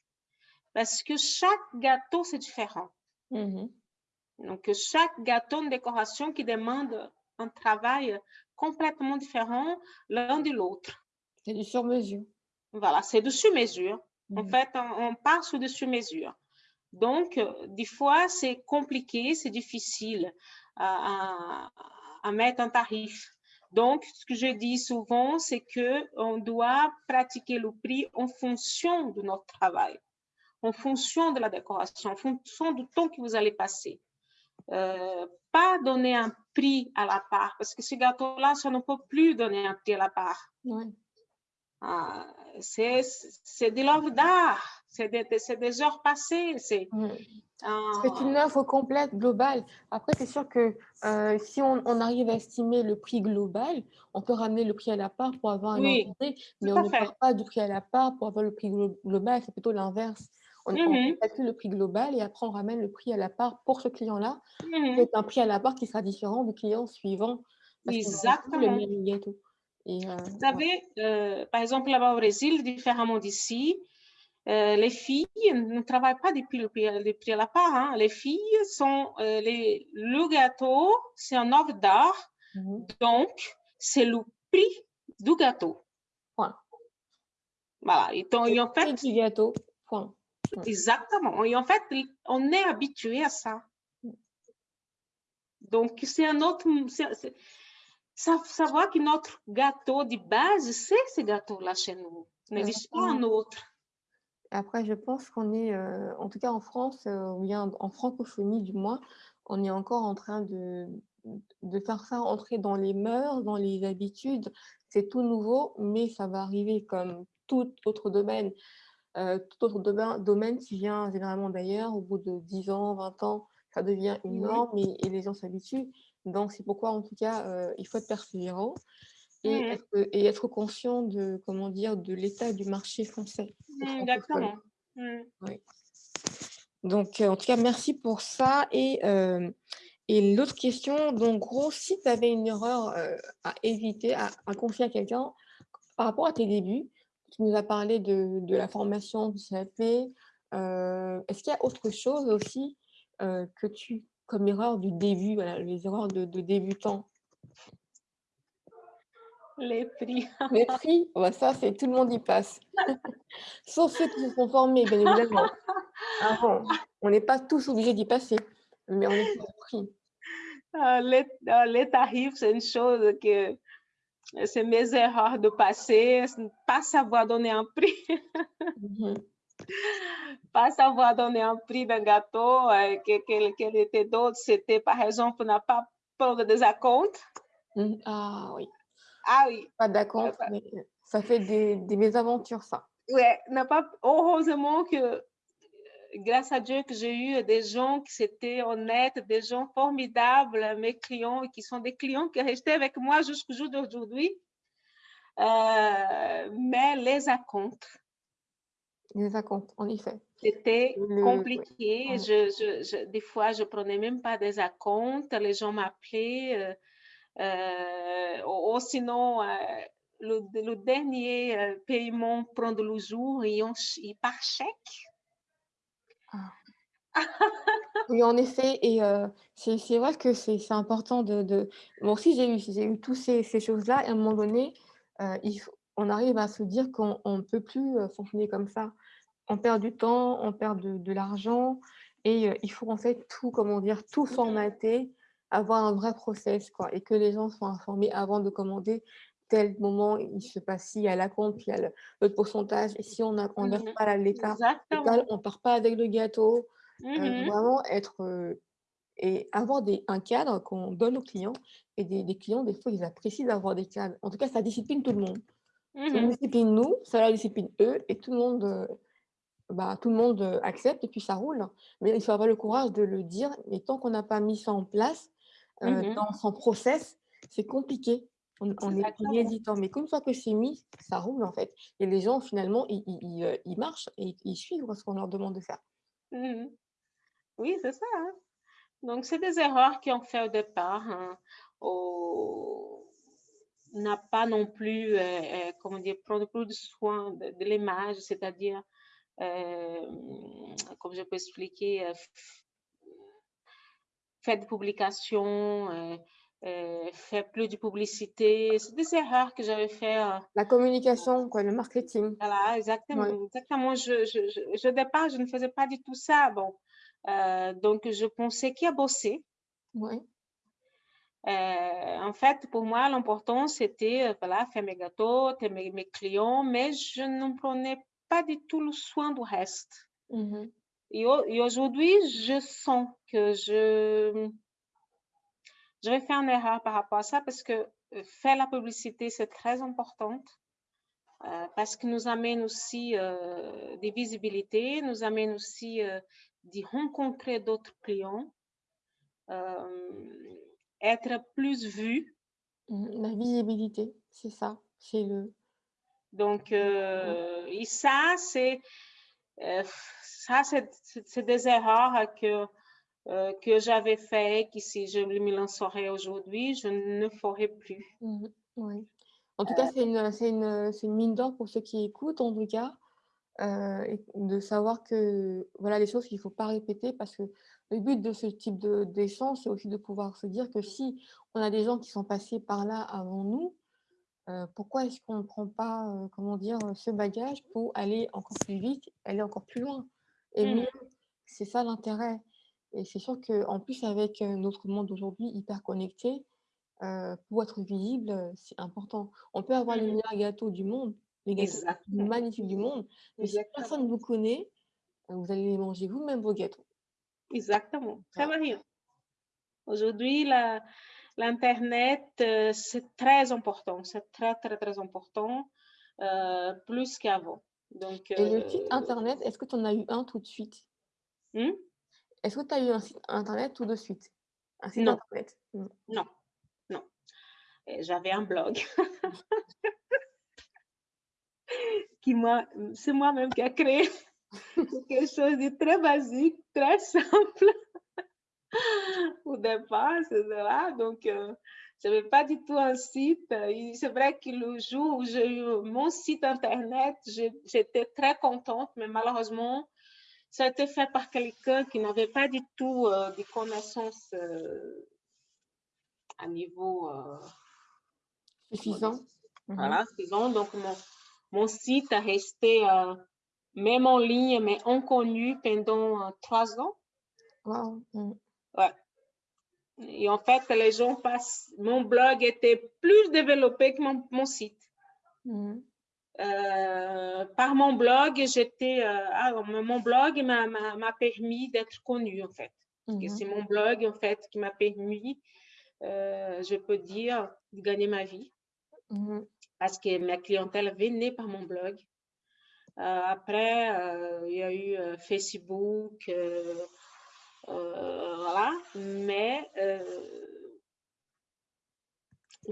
[SPEAKER 2] parce que chaque gâteau, c'est différent.
[SPEAKER 1] Mmh
[SPEAKER 2] Donc, chaque gâteau de décoration qui demande un travail complètement différent l'un de l'autre.
[SPEAKER 1] C'est du sur-mesure.
[SPEAKER 2] Voilà, c'est du sur-mesure.
[SPEAKER 1] Mmh
[SPEAKER 2] En fait, on, on part sur du sur-mesure. Donc, des fois, c'est compliqué, c'est difficile à, à, à mettre un tarif. Donc, ce que je dis souvent, c'est qu'on doit pratiquer le prix en fonction de notre travail, en fonction de la décoration, en fonction du temps que vous allez passer. Euh, pas donner un prix à la part, parce que ce gâteau-là, ça ne peut plus donner un prix à la part.
[SPEAKER 1] Ouais.
[SPEAKER 2] Ah, c'est de l'œuvre d'art, c'est des, des, heures passées. C'est
[SPEAKER 1] mmh. une œuvre complète, globale. Après, c'est sûr que euh, si on, on, arrive à estimer le prix global, on peut ramener le prix à la part pour avoir un
[SPEAKER 2] oui,
[SPEAKER 1] idée, mais on ne part pas du prix à la part pour avoir le prix global, c'est plutôt l'inverse. On,
[SPEAKER 2] mm -hmm.
[SPEAKER 1] on, calcule le prix global et après on ramène le prix à la part pour ce client-là. C'est un prix à la part qui sera différent du client suivant. Parce
[SPEAKER 2] Exactement.
[SPEAKER 1] le même gâteau. Et, euh,
[SPEAKER 2] Vous savez, euh, par exemple, là-bas au Brésil, différemment d'ici, euh, les filles ne travaillent pas depuis le prix, le prix à la part. Hein. Les filles sont, les, le gâteau, c'est un œuvre d'art,
[SPEAKER 1] mm -hmm.
[SPEAKER 2] donc c'est le prix du gâteau.
[SPEAKER 1] Point.
[SPEAKER 2] Voilà. Et, donc, et en fait,
[SPEAKER 1] du gâteau. Point.
[SPEAKER 2] Point. Exactement. Et en fait, on est habitué à ça. Donc, c'est un autre. C savoir que notre gâteau de base, c'est ce gâteau-là chez nous. Il n'existe pas un autre.
[SPEAKER 1] Après, je pense qu'on est, euh, en tout cas en France, euh, ou bien en francophonie du moins, on est encore en train de, de faire ça entrer dans les mœurs, dans les habitudes. C'est tout nouveau, mais ça va arriver comme tout autre domaine. Euh, tout autre domaine, domaine qui vient généralement d'ailleurs, au bout de 10 ans, 20 ans, ça devient une norme et, et les gens s'habituent. Donc, c'est pourquoi, en tout cas, euh, il faut être persévérant et,
[SPEAKER 2] Mmh.
[SPEAKER 1] être, et être conscient de, comment dire, de l'état du marché français.
[SPEAKER 2] Mmh, Exactement. Mmh.
[SPEAKER 1] Oui. Donc, euh, en tout cas, merci pour ça. Et, euh, et l'autre question, donc, gros, si tu avais une erreur à éviter, à, à confier à quelqu'un par rapport à tes débuts, tu nous as parlé de, de la formation du CAP. Est-ce qu'il y a autre chose aussi que tu, comme erreur du début, voilà, les erreurs de, de débutants?
[SPEAKER 2] Les prix.
[SPEAKER 1] Les prix, oh bah ça, c'est tout le monde y passe. Sauf ceux qui se sont formés, bien évidemment. Avant, on n'est pas tous obligés d'y passer, mais on est pris.
[SPEAKER 2] Uh, les, uh, les tarifs, c'est une chose que c'est mes erreurs de passé, pas savoir donner un prix.
[SPEAKER 1] Mhm.
[SPEAKER 2] Pas savoir donner un prix d'un gâteau, euh, que, que, que était d'autre, c'était par exemple, n'a pas prendre des acomptes.
[SPEAKER 1] Mmh. Ah oui.
[SPEAKER 2] Ah oui.
[SPEAKER 1] Pas d'accord, mais ça fait des, des mésaventures, ça.
[SPEAKER 2] N'a pas, heureusement que grâce à Dieu que j'ai eu des gens qui étaient honnêtes, des gens formidables, mes clients, qui sont des clients qui restaient avec moi jusqu'au jour d'aujourd'hui. Euh, mais les acomptes.
[SPEAKER 1] Les acomptes, en effet.
[SPEAKER 2] C'était compliqué. Je, je, des fois, je prenais même pas des acomptes. Les gens m'appelaient. Euh, euh, ou, sinon, le, le, dernier paiement prend le jour et, on, et par chèque.
[SPEAKER 1] Oui, en effet, et c'est vrai que c'est important de, de, Moi aussi, j'ai eu, eu toutes ces, ces choses-là, et à un moment donné, il on arrive à se dire qu'on ne peut plus fonctionner comme ça. On perd du temps, on perd de, de l'argent, et il faut en fait tout, comment dire, tout formater, avoir un vrai process, quoi, et que les gens soient informés avant de commander tel moment, il se passe y a la compte, il y a le, pourcentage. Et si on ne on mmh pas à l'État, on ne part pas avec le gâteau. Mmh vraiment être et avoir des, un cadre qu'on donne aux clients. Et des, des, clients, des fois, ils apprécient d'avoir des cadres. En tout cas, ça discipline tout le monde. Ça
[SPEAKER 2] Mmh
[SPEAKER 1] discipline nous, ça la discipline eux, et tout le monde, bah, tout le monde accepte, et puis ça roule. Mais il faut avoir le courage de le dire. Et tant qu'on n'a pas mis ça en place, dans son process, c'est compliqué. On, on est hésitant, mais comme ça que c'est mis, ça roule en fait. Et les gens, finalement, ils, ils, ils marchent et ils suivent ce qu'on leur demande de faire.
[SPEAKER 2] Mmh oui, c'est ça. Hein. Donc, c'est des erreurs qu'on fait au départ. Hein. n'a pas non plus, euh, euh, comment dire, prendre plus de soin de, l'image, c'est-à-dire, euh, comme je peux expliquer, euh, faire des publications, faire plus de publicité. C'est des erreurs que j'avais fait.
[SPEAKER 1] La communication, quoi, le marketing.
[SPEAKER 2] Voilà, exactement. Exactement. Je, je, je, au départ, je ne faisais pas du tout ça. Bon, euh, donc, je pensais qu'il a bossé.
[SPEAKER 1] Oui.
[SPEAKER 2] Euh, en fait, pour moi, l'important, c'était euh, voilà, faire mes gâteaux, mes, mes, clients, mais je ne prenais pas du tout le soin du reste.
[SPEAKER 1] Mmh
[SPEAKER 2] et, et aujourd'hui, je sens que je, je vais faire une erreur par rapport à ça parce que faire la publicité, c'est très important. parce que nous amène aussi des visibilités, nous amène aussi de rencontrer d'autres clients, euh, être plus vu.
[SPEAKER 1] Mmh, la visibilité, c'est ça, c'est le.
[SPEAKER 2] Donc, euh, et ça, c'est euh, ça, c'est des erreurs que que j'avais fait, que si je me lancerais aujourd'hui, je ne ferai plus.
[SPEAKER 1] Mmh, oui. En tout cas, c'est une, une, une, mine d'or pour ceux qui écoutent, en tout cas. Euh, et de savoir que voilà les choses qu'il ne faut pas répéter parce que le but de ce type d'échange, c'est aussi de pouvoir se dire que si on a des gens qui sont passés par là avant nous, euh, pourquoi est-ce qu'on ne prend pas, euh, comment dire, ce bagage pour aller encore plus vite, aller encore plus loin? Et mmh. c'est ça l'intérêt. Et c'est sûr qu'en plus, avec notre monde aujourd'hui hyper connecté, pour être visible, c'est important. On peut avoir les mmh. meilleurs gâteaux du monde, les gâteaux magnifiques du monde. Mais si personne ne vous connaît, euh, vous allez les manger vous-même vos gâteaux.
[SPEAKER 2] Exactement. Très bien. Aujourd'hui, l'Internet, euh, c'est très important. C'est très, très, très important, euh, plus qu'avant. Donc,
[SPEAKER 1] Et le site Internet, est-ce que tu en as eu un tout de suite?
[SPEAKER 2] Hmm?
[SPEAKER 1] Est-ce que tu as eu un site Internet tout de suite?
[SPEAKER 2] Un site non. Internet? Non, non. J'avais un blog. moi, c'est moi-même qui a créé quelque chose de très basique, très simple au départ, c'est là. Donc, euh, je n'avais pas du tout un site. C'est vrai que le jour où j'ai eu mon site internet, j'étais très contente, mais malheureusement, ça a été fait par quelqu'un qui n'avait pas du tout euh, des connaissances euh, à niveau
[SPEAKER 1] suffisant.
[SPEAKER 2] Voilà, suffisant. Donc, mon, mon site a resté euh, même en ligne, mais inconnu pendant euh, trois ans.
[SPEAKER 1] Wow.
[SPEAKER 2] Ouais. Et en fait, les gens passent. Mon blog était plus développé que mon, site.
[SPEAKER 1] Mm.
[SPEAKER 2] Euh, par mon blog, j'étais. Ah, mon blog m'a permis d'être connu en fait. Mm-hmm. C'est mon blog en fait qui m'a permis je peux dire, gagner ma vie.
[SPEAKER 1] Mmh
[SPEAKER 2] Parce que ma clientèle venait par mon blog. après, il y a eu Facebook, voilà. Mais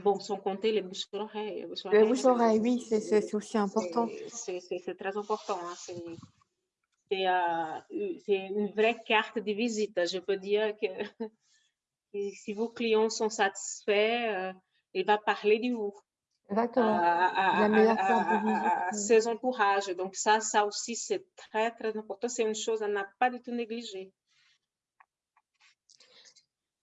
[SPEAKER 2] Bon, sans compter les bouches-oreilles.
[SPEAKER 1] Les bouches-oreilles, oui, c'est aussi important.
[SPEAKER 2] C'est très important. Hein. Euh, c'est une vraie carte de visite. Je peux dire que si vos clients sont satisfaits, euh, il va parler de vous.
[SPEAKER 1] Exactement. Meilleure carte de
[SPEAKER 2] visite. Ses encourages. Donc ça, ça aussi, c'est très, très important. C'est une chose à ne pas du tout négliger.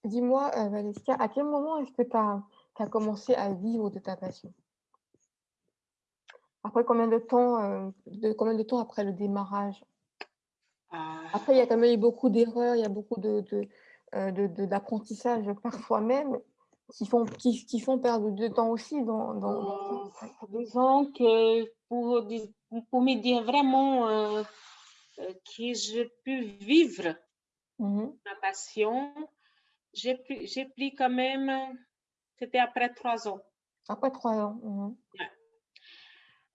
[SPEAKER 1] Dis-moi, euh, à quel moment est-ce que tu as commencé à vivre de ta passion? Après combien de temps, euh, de, combien de temps après le démarrage? Ah. Après, il y a quand même eu beaucoup d'erreurs, il y a beaucoup d'apprentissage de, de, de, parfois même qui font, qui, qui, font perdre du temps aussi. Dans, dans,
[SPEAKER 2] Disons que pour, pour me dire vraiment euh, euh, que je peux vivre mmh ma passion, j'ai pris quand même c'était après trois ans.
[SPEAKER 1] Après trois ans. Mhm.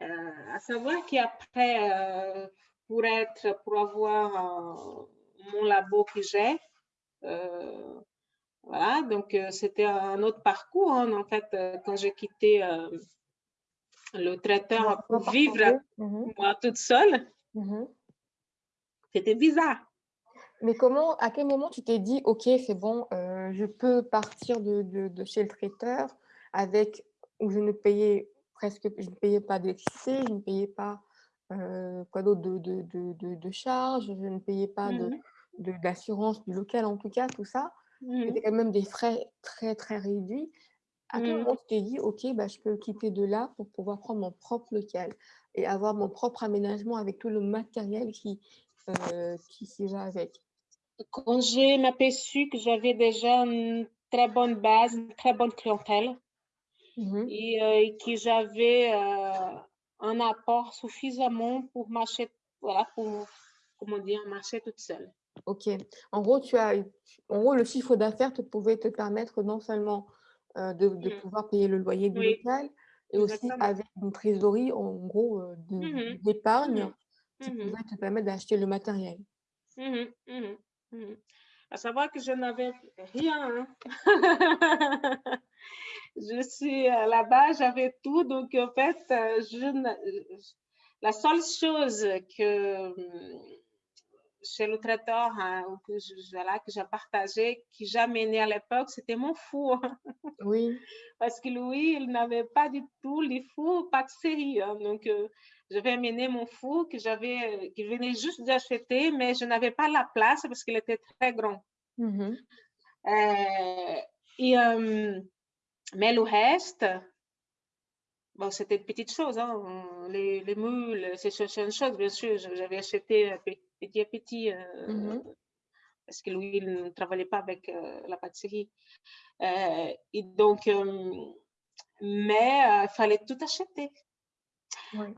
[SPEAKER 2] Euh, à savoir qu'après, euh, pour être, pour avoir euh, mon labo que j'ai, voilà, donc c'était un autre parcours. Hein, en fait, quand j'ai quitté le traiteur pour vivre mhm. moi toute seule, mhm. c'était bizarre.
[SPEAKER 1] Mais comment, à quel moment tu t'es dit, OK, c'est bon, euh, je peux partir de, de, chez le traiteur avec, où je ne payais presque, je ne payais pas d'électricité, je ne payais pas euh, quoi d'autre de, de, de, charges, je ne payais pas mmh d'assurance du local, en tout cas, tout ça? Mmh C'était quand même des frais très, très réduits. À quel moment tu t'es dit, OK, bah, je peux quitter de là pour pouvoir prendre mon propre local et avoir mon propre aménagement avec tout le matériel qui, euh, qui s'y va avec
[SPEAKER 2] quand j'ai m'aperçu que j'avais déjà une très bonne base, une très bonne clientèle mmh et, euh, que j'avais euh, un apport suffisamment pour marcher, voilà, pour, comment dire, marcher toute seule.
[SPEAKER 1] Ok. En gros, tu as, en gros, le chiffre d'affaires te pouvait te permettre non seulement euh, de, de mmh. pouvoir payer le loyer du local, et aussi avec une trésorerie, en gros, mmh d'épargne, qui pouvait te permettre d'acheter le matériel.
[SPEAKER 2] Mmh. À savoir que je n'avais rien. Hein. je suis là-bas, j'avais tout. Donc, en fait, euh, je, la seule chose que chez le traiteur hein, que j'ai partagé, qui j'ai amené à l'époque, c'était mon four.
[SPEAKER 1] Oui.
[SPEAKER 2] Parce que lui, il n'avait pas du tout les fours pâtisserie. Hein. Donc, euh, je vais amener mon four que j'avais, que je venais juste d'acheter, mais je n'avais pas la place parce qu'il était très grand. Mmh euh, et, euh, mais le reste, bon, c'était de petites choses. Hein. Les, les moules, c'est une chose, bien sûr. J'avais acheté petit à petit. Parce que lui, il ne travaillait pas avec la pâtisserie. et donc, mais il fallait tout acheter. Oui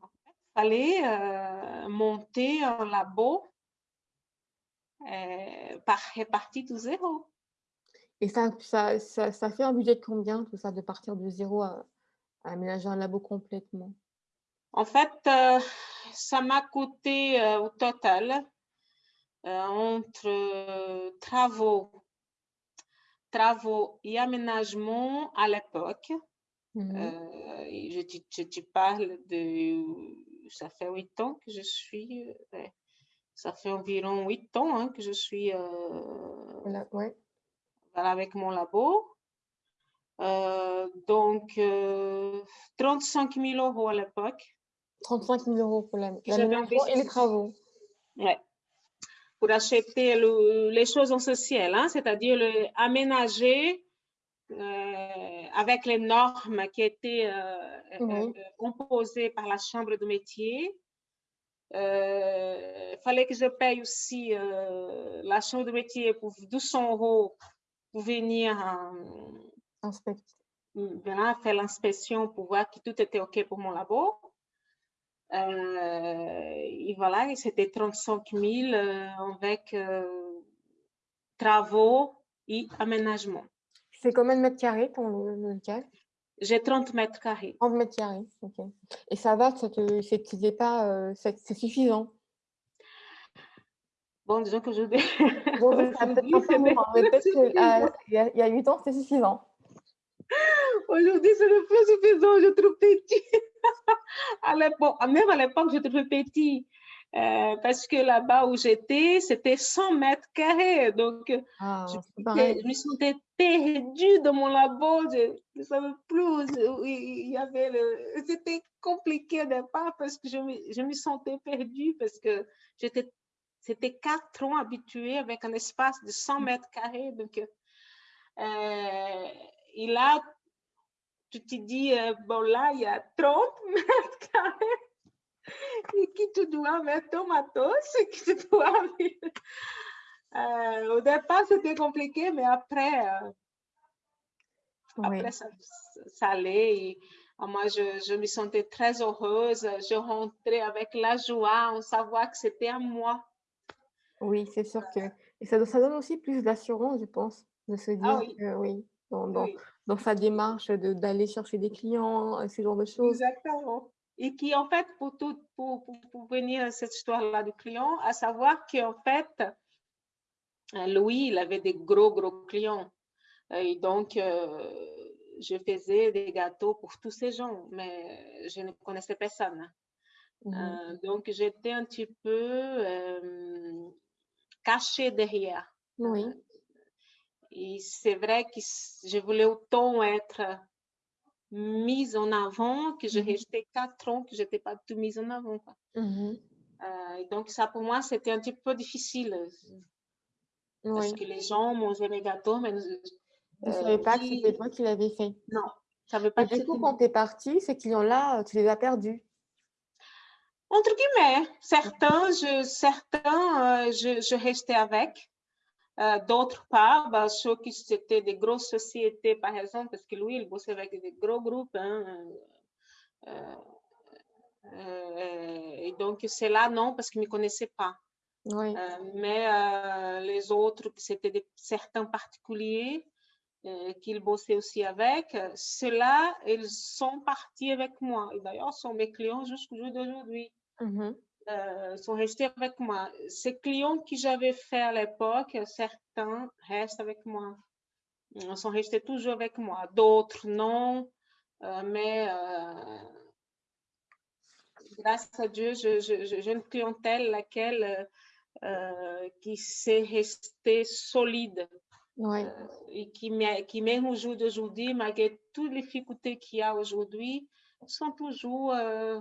[SPEAKER 2] fallait euh, monter un labo euh, par réparti de zéro.
[SPEAKER 1] Et ça, ça, ça, fait un budget de combien, tout ça, de partir de zéro à, aménager un labo complètement?
[SPEAKER 2] En fait, euh, ça m'a coûté au total entre travaux, travaux et aménagement à l'époque. Mmh je, je, parle de ça fait huit ans que je suis, euh, ça fait environ huit ans hein, que je suis euh,
[SPEAKER 1] ouais.
[SPEAKER 2] avec mon labo. Euh, donc, 35 000 euros à l'époque.
[SPEAKER 1] 35 000 euros pour l'aménagement et les travaux.
[SPEAKER 2] Ouais. Pour acheter les choses essentielles, hein, c'est-à-dire aménager euh, avec les normes qui étaient euh, euh, imposées par la Chambre de métier. Il fallait que je paye aussi la Chambre de métier pour 200 euros pour venir faire l'inspection pour voir que tout était OK pour mon labo. Et voilà, c'était 35 000 avec travaux et aménagement.
[SPEAKER 1] fais combien de mètres carrés ton local
[SPEAKER 2] J'ai 30 mètres carrés.
[SPEAKER 1] 30 mètres carrés, ok. Et ça va, ça te, c'est pas, euh, c'est suffisant?
[SPEAKER 2] Bon, disons que je...
[SPEAKER 1] Bon, peut-être il y a 8 ans, c'était suffisant.
[SPEAKER 2] Aujourd'hui, c'est le plus suffisant, je trouve petit. à l'époque, même à l'époque, je trouve petit. Euh, parce que là-bas où j'étais, c'était 100 mètres carrés. Donc,
[SPEAKER 1] ah,
[SPEAKER 2] je, je, me sentais perdue dans mon labo. Je ne savais plus. Il y avait le... C'était compliqué au départ parce que je me, je me sentais perdue parce que j'étais c'était quatre ans habitués avec un espace de 100 mètres carrés. Donc, euh, et là, tu te dis, euh, bon là, il y a 30 mètres carrés et qui tu dois mettre ton matos, qui tu dois euh, au départ, c'était compliqué, mais après, euh, après ça, ça, allait. Et, moi, je, je, me sentais très heureuse. Je rentrais avec la joie en savoir que c'était à moi.
[SPEAKER 1] Oui, c'est sûr que... Et ça, ça donne aussi plus d'assurance, je pense, de se
[SPEAKER 2] Ah
[SPEAKER 1] dire
[SPEAKER 2] oui.
[SPEAKER 1] que oui, dans, dans,
[SPEAKER 2] Oui.
[SPEAKER 1] Dans sa démarche de- d'aller chercher des clients, ce genre de choses.
[SPEAKER 2] Exactement. Et qui, en fait, pour, tout, pour, pour, pour venir à cette histoire-là du client, à savoir qu'en fait, euh, Louis, il avait des gros, gros clients. Et donc, euh, je faisais des gâteaux pour tous ces gens, mais je ne connaissais personne.
[SPEAKER 1] Mhm.
[SPEAKER 2] Euh, donc, j'étais un petit peu euh, cachée derrière.
[SPEAKER 1] Oui,
[SPEAKER 2] Et c'est vrai que je voulais autant être mise en avant que je
[SPEAKER 1] Mhm.
[SPEAKER 2] restais quatre ans que je n'étais pas tout mise en avant. quoi.
[SPEAKER 1] Mhm.
[SPEAKER 2] Euh, donc, ça pour moi, c'était un petit peu difficile parce que les gens mangeaient mes gâteaux, mais
[SPEAKER 1] Tu ne savais pas que c'était toi qui l'avais fait.
[SPEAKER 2] non, je savais pas
[SPEAKER 1] Et du coup, quand tu es partie, ces clients-là, euh, tu les as perdus?
[SPEAKER 2] Entre guillemets, certains, je, certains, euh, je, je restais avec. Euh, D'autres pas, bah, ceux qui c'était des grosses sociétés, par exemple, parce que lui, il bossait avec des gros groupes. hein, euh, euh, et donc, c'est là, non, parce qu'ils ne me connaissaient pas.
[SPEAKER 1] Oui,
[SPEAKER 2] mais les autres, c'était certains particuliers qu'ils bossaient aussi avec, ceux-là, ils sont partis avec moi. Et d'ailleurs, sont mes clients jusqu'au jour d'aujourd'hui.
[SPEAKER 1] Mhm.
[SPEAKER 2] Euh, sont restés avec moi. Ces clients que j'avais fait à l'époque, certains restent avec moi. Ils sont restés toujours avec moi. D'autres, non. Euh, mais euh, grâce à Dieu, j'ai une clientèle laquelle, qui s'est restée solide euh, et qui, qui même au jour d'aujourd'hui, malgré toutes les difficultés qu'il y a aujourd'hui, sont toujours, euh,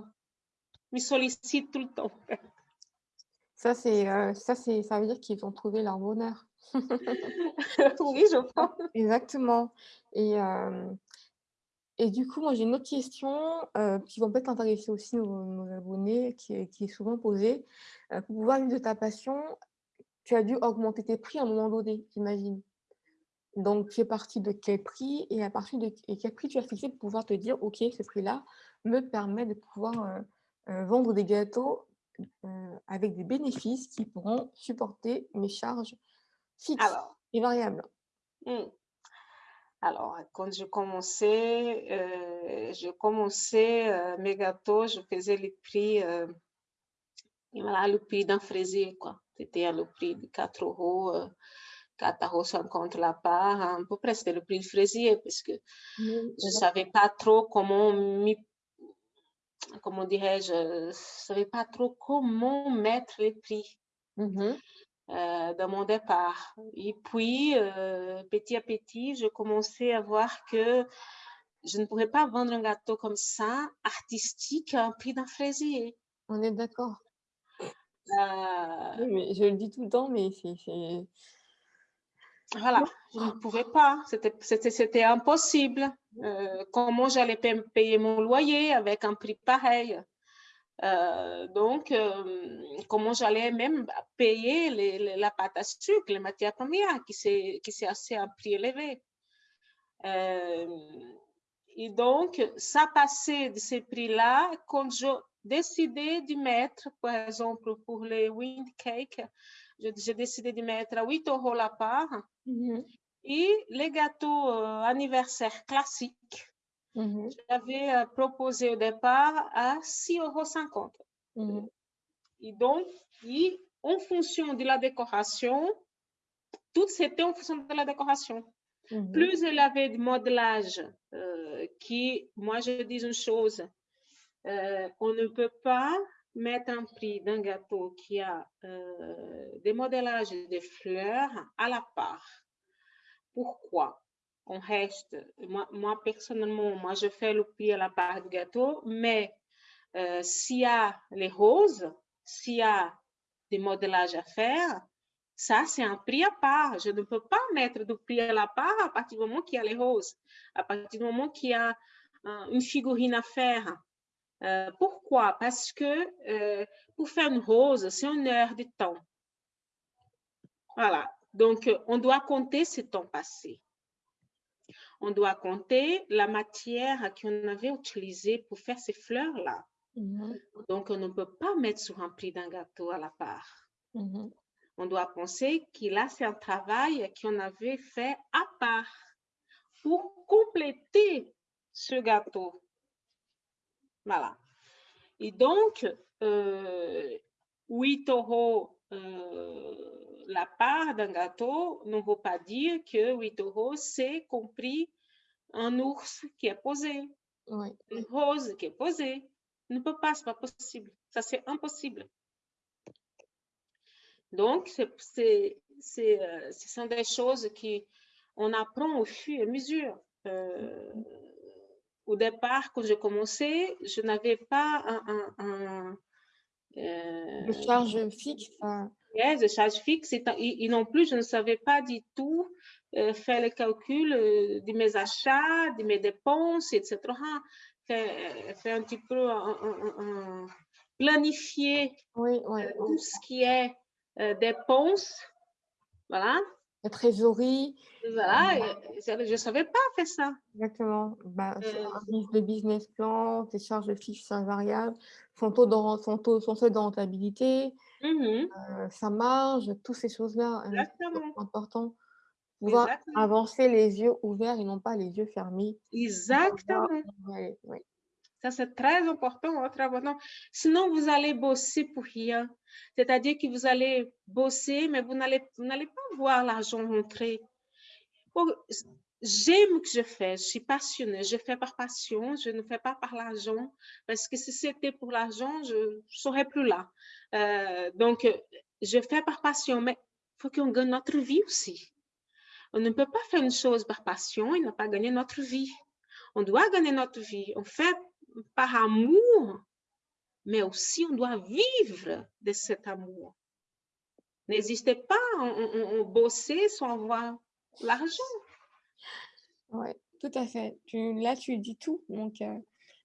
[SPEAKER 2] me sollicitent tout le temps.
[SPEAKER 1] Ça, c'est, euh, ça, c'est, ça veut dire qu'ils ont trouvé leur bonheur.
[SPEAKER 2] oui, je pense.
[SPEAKER 1] Exactement. Et, euh, et du coup, moi, j'ai une autre question euh, qui va peut-être intéresser aussi nos, nos abonnés, qui est, qui est souvent posée. Pour pouvoir vivre de ta passion, tu as dû augmenter tes prix à un moment donné, j'imagine. Donc, tu es parti de quel prix et à partir de et quel prix tu as fixé pour pouvoir te dire, OK, ce prix-là me permet de pouvoir vendre des gâteaux euh, avec des bénéfices qui pourront supporter mes charges fixes
[SPEAKER 2] Alors,
[SPEAKER 1] et variables.
[SPEAKER 2] hmm. Alors, quand je commençais, euh, je commençais euh, mes gâteaux, je faisais les prix, euh, et voilà, le prix d'un fraisier, quoi. C'était le prix de 4 euros, euh, 4 euros 50 la part, à peu près c'était le prix du fraisier, parce que je ne savais pas trop comment m'y- comment dirais-je, je ne savais pas trop comment mettre les prix. Euh, dans mon départ. Et puis, euh, petit à petit, je commençais à voir que je ne pourrais pas vendre un gâteau comme ça, artistique, à un prix d'un fraisier.
[SPEAKER 1] On est d'accord.
[SPEAKER 2] Euh,
[SPEAKER 1] Oui, mais je le dis tout le temps, mais c'est...
[SPEAKER 2] voilà, je ne pouvais pas, c'était- impossible. Euh, comment j'allais pa- payer mon loyer avec un prix pareil? Euh, donc, euh, comment j'allais même payer les- les- la pâte à sucre, les matières premières, qui c'est assez un prix élevé. Et donc, ça passait de ces prix-là quand je décidais de mettre, par exemple, pour les wind cakes, j'ai décidé de mettre à 8 euros la part.
[SPEAKER 1] Mhm.
[SPEAKER 2] Et les gâteaux euh, anniversaires classiques,
[SPEAKER 1] Mhm,
[SPEAKER 2] j'avais euh, proposé au départ à 6,50 euros.
[SPEAKER 1] mhm,
[SPEAKER 2] Et donc, et en fonction de la décoration, tout c'était en fonction de la décoration.
[SPEAKER 1] mhm.
[SPEAKER 2] Plus il avait de modelage, euh, qui, moi je dis une chose, euh, on ne peut pas mettre un prix d'un gâteau qui a euh, des modélages de fleurs à la part. Pourquoi? On reste, moi, personnellement, moi je fais le prix à la part du gâteau, mais euh, s'il y a les roses, s'il y a des modélages à faire, ça c'est un prix à part. Je ne peux pas mettre du prix à la part à partir du moment qu'il y a les roses, à partir du moment qu'il y a euh, une figurine à faire. Euh, pourquoi? Parce que euh, pour faire une rose, c'est une heure de temps. Voilà. Donc, on doit compter ce temps passé. On doit compter la matière qu'on avait utilisée pour faire ces fleurs-là.
[SPEAKER 1] Mhm,
[SPEAKER 2] Donc, on ne peut pas mettre sur un prix d'un gâteau à la part.
[SPEAKER 1] mhm.
[SPEAKER 2] On doit penser que là, c'est un travail qu'on avait fait à part pour compléter ce gâteau. Voilà. Et donc, euh, 8 euros euh, la part d'un gâteau ne veut pas dire que 8 euros, c'est compris un ours qui est posé,
[SPEAKER 1] Ouais.
[SPEAKER 2] une rose qui est posée. Ne peut pas, c'est pas possible. Ça, c'est impossible. Donc, c'est, euh, ce sont des choses qu'on apprend au fur et à mesure. Euh, au départ, quand j'ai commencé, je n'avais pas un, un- un, euh,
[SPEAKER 1] De charge fixe,
[SPEAKER 2] Ouais, de charge fixe et, non plus, je ne savais pas du tout euh, faire le calcul euh, de mes achats, de mes dépenses, etc. Faire, faire un petit peu un- planifier
[SPEAKER 1] Oui, oui.
[SPEAKER 2] euh, tout ce qui est euh, dépenses. Voilà.
[SPEAKER 1] La trésorerie,
[SPEAKER 2] Voilà. et Je ne savais pas faire ça.
[SPEAKER 1] exactement. Bah,
[SPEAKER 2] Euh,
[SPEAKER 1] un business- le business plan, tes charges fixes invariables, son taux de, son taux, son seuil de rentabilité,
[SPEAKER 2] mhm,
[SPEAKER 1] euh, sa marge, toutes ces choses-là, c'est
[SPEAKER 2] Exactement.
[SPEAKER 1] important. Pouvoir
[SPEAKER 2] Exactement.
[SPEAKER 1] avancer les yeux ouverts et non pas les yeux fermés.
[SPEAKER 2] Exactement.
[SPEAKER 1] Ouais, ouais.
[SPEAKER 2] Ça, c'est très important. Sinon, vous allez bosser pour rien. C'est-à-dire que vous allez bosser, mais vous n'allez pas voir l'argent rentrer. J'aime ce que je fais, je suis passionnée, je fais par passion, je ne fais pas par l'argent, parce que si c'était pour l'argent, je ne serais plus là. Euh, donc, je fais par passion, mais il faut qu'on gagne notre vie aussi. On ne peut pas faire une chose par passion et ne pas gagner notre vie. On doit gagner notre vie. On fait par amour, mais aussi on doit vivre de cet amour. N'hésitez pas à on, on bosser sans avoir l'argent.
[SPEAKER 1] Ouais, tout à fait. Tu, là, tu dis tout. Donc, euh,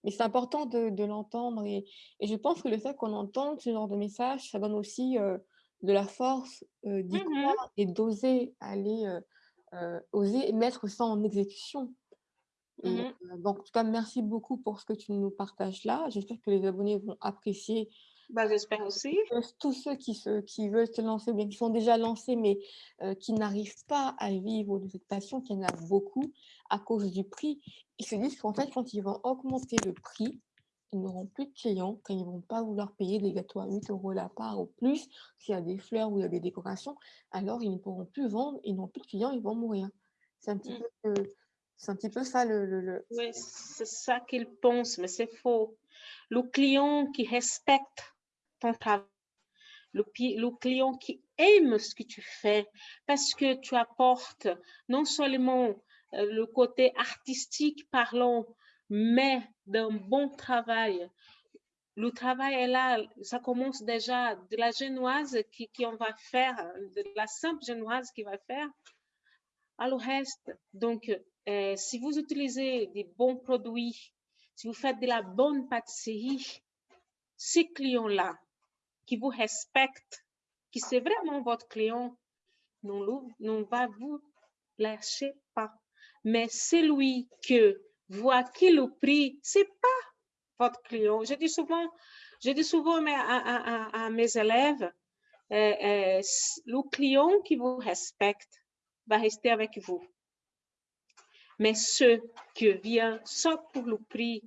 [SPEAKER 1] mais c'est important de, de l'entendre. Et, et je pense que le fait qu'on entende ce genre de message, ça donne aussi euh, de la force euh, d'y
[SPEAKER 2] Mhm.
[SPEAKER 1] croire et d'oser aller, oser mettre ça en exécution.
[SPEAKER 2] Mhm.
[SPEAKER 1] euh, donc, en tout cas, merci beaucoup pour ce que tu nous partages là. J'espère que les abonnés vont apprécier
[SPEAKER 2] Bah, J'espère aussi.
[SPEAKER 1] euh, tous ceux qui, se, qui veulent se lancer, bien qui sont déjà lancés, mais euh, qui n'arrivent pas à vivre de cette passion, qu'il y en a beaucoup à cause du prix, ils se disent qu'en fait, quand ils vont augmenter le prix, ils n'auront plus de clients, quand ils ne vont pas vouloir payer des gâteaux à 8 euros la part ou plus, s'il y a des fleurs ou il y a des décorations, alors ils ne pourront plus vendre, ils n'ont plus de clients, ils vont mourir. C'est un petit
[SPEAKER 2] Mm.
[SPEAKER 1] peu, c'est un petit peu ça le... le-
[SPEAKER 2] Oui, c'est ça qu'ils pensent, mais c'est faux. Le client qui respecte ton travail, le, le client qui aime ce que tu fais, parce que tu apportes non seulement euh, le côté artistique parlant, mais d'un bon travail. Le travail est là, ça commence déjà de la génoise qui, qui on va faire, de la simple génoise qui va faire, à le reste. Donc, euh, si vous utilisez des bons produits, si vous faites de la bonne pâtisserie, ces clients-là qui vous respectent, qui c'est vraiment votre client, non va vous lâcher pas. Mais celui que voit qui le prix, c'est pas votre client. Je dis souvent, je dis souvent à, à- mes élèves, euh, euh, le client qui vous respecte, va rester avec vous. Mais ceux qui viennent soit pour le prix,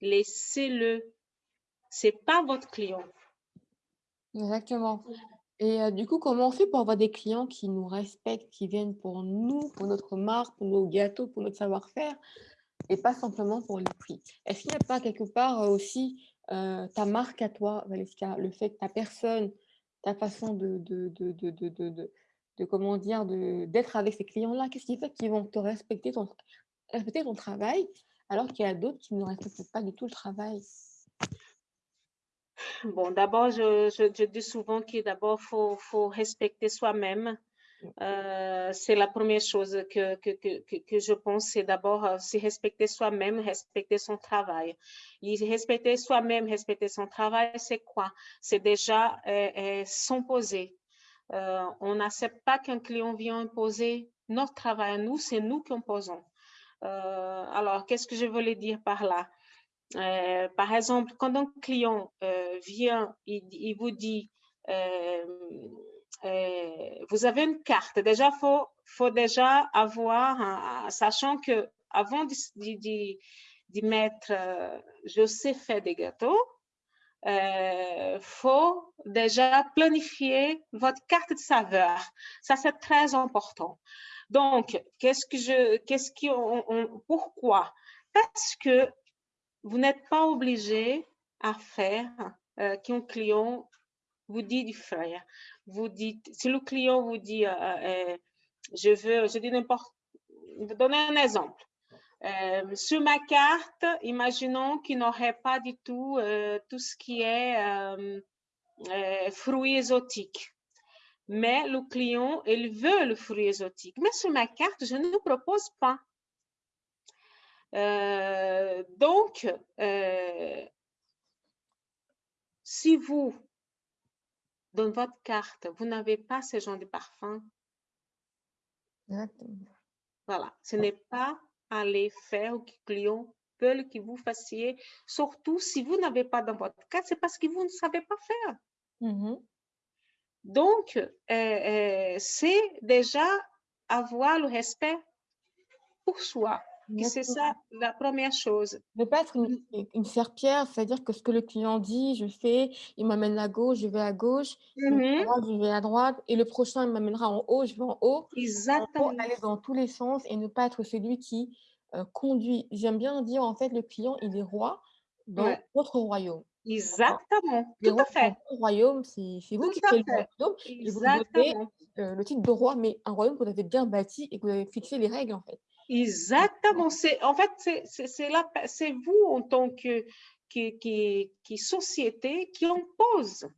[SPEAKER 2] laissez-le. C'est pas votre client.
[SPEAKER 1] Exactement. Et euh, du coup, comment on fait pour avoir des clients qui nous respectent, qui viennent pour nous, pour notre marque, pour nos gâteaux, pour notre savoir-faire, et pas simplement pour le prix? Est-ce qu'il n'y a pas quelque part euh, aussi euh, ta marque à toi, Valeska, le fait que ta personne, ta façon de, de comment dire, d'être avec ces clients-là? Qu'est-ce qui fait qu'ils vont te respecter ton, respecter ton travail alors qu'il y a d'autres qui ne respectent pas du tout le travail?
[SPEAKER 2] Bon, d'abord, je, je, dis souvent qu'il d'abord faut, faut respecter soi-même. Euh, c'est la première chose que, que, que, que je pense, c'est d'abord euh, se respecter soi-même, respecter son travail. Et respecter soi-même, respecter son travail, c'est quoi? C'est déjà euh, s'imposer. On n'accepte pas qu'un client vienne imposer notre travail à nous, c'est nous qui imposons. alors, qu'est-ce que je voulais dire par là? Euh, par exemple, quand un client euh, vient, il, vous dit, euh, vous avez une carte, déjà, il faut, déjà avoir, sachant que avant d'y mettre, je sais faire des gâteaux, il faut déjà planifier votre carte de saveur. Ça, c'est très important. Donc, qu'est-ce que je, qu'est-ce qu'on, pourquoi? Parce que vous n'êtes pas obligé à faire euh, qu'un client vous dit du frère. Vous dites, si le client vous dit, euh, euh, je veux, je dis n'importe, donner un exemple. Sur ma carte, imaginons qu'il n'aurait pas du tout tout ce qui est fruits exotiques. Mais le client, il veut le fruit exotique. Mais sur ma carte, je ne propose pas. Euh, donc, euh, si vous, dans votre carte, vous n'avez pas ce genre de parfum, voilà, ce n'est pas aller faire au client veulent que vous fassiez, surtout si vous n'avez pas dans votre carte, c'est parce que vous ne savez pas faire. Mmh donc, euh, c'est déjà avoir le respect pour soi c'est ça la première chose.
[SPEAKER 1] Ne pas être une, une serpillère, c'est-à-dire que ce que le client dit, je fais, il m'amène à gauche, je vais à gauche, mmh je vais à droite, et le prochain, il m'amènera en haut, je vais en haut.
[SPEAKER 2] Exactement.
[SPEAKER 1] aller dans tous les sens et ne pas être celui qui euh, conduit. J'aime bien dire, en fait, le client, il est roi dans votre royaume.
[SPEAKER 2] Exactement, tout à fait.
[SPEAKER 1] Le royaume, c'est vous qui faites le royaume. Et vous donnez euh, le titre de roi, mais un royaume que vous avez bien bâti et que vous avez fixé les règles, en fait.
[SPEAKER 2] Exactement. En fait, c'est vous en tant que société qui impose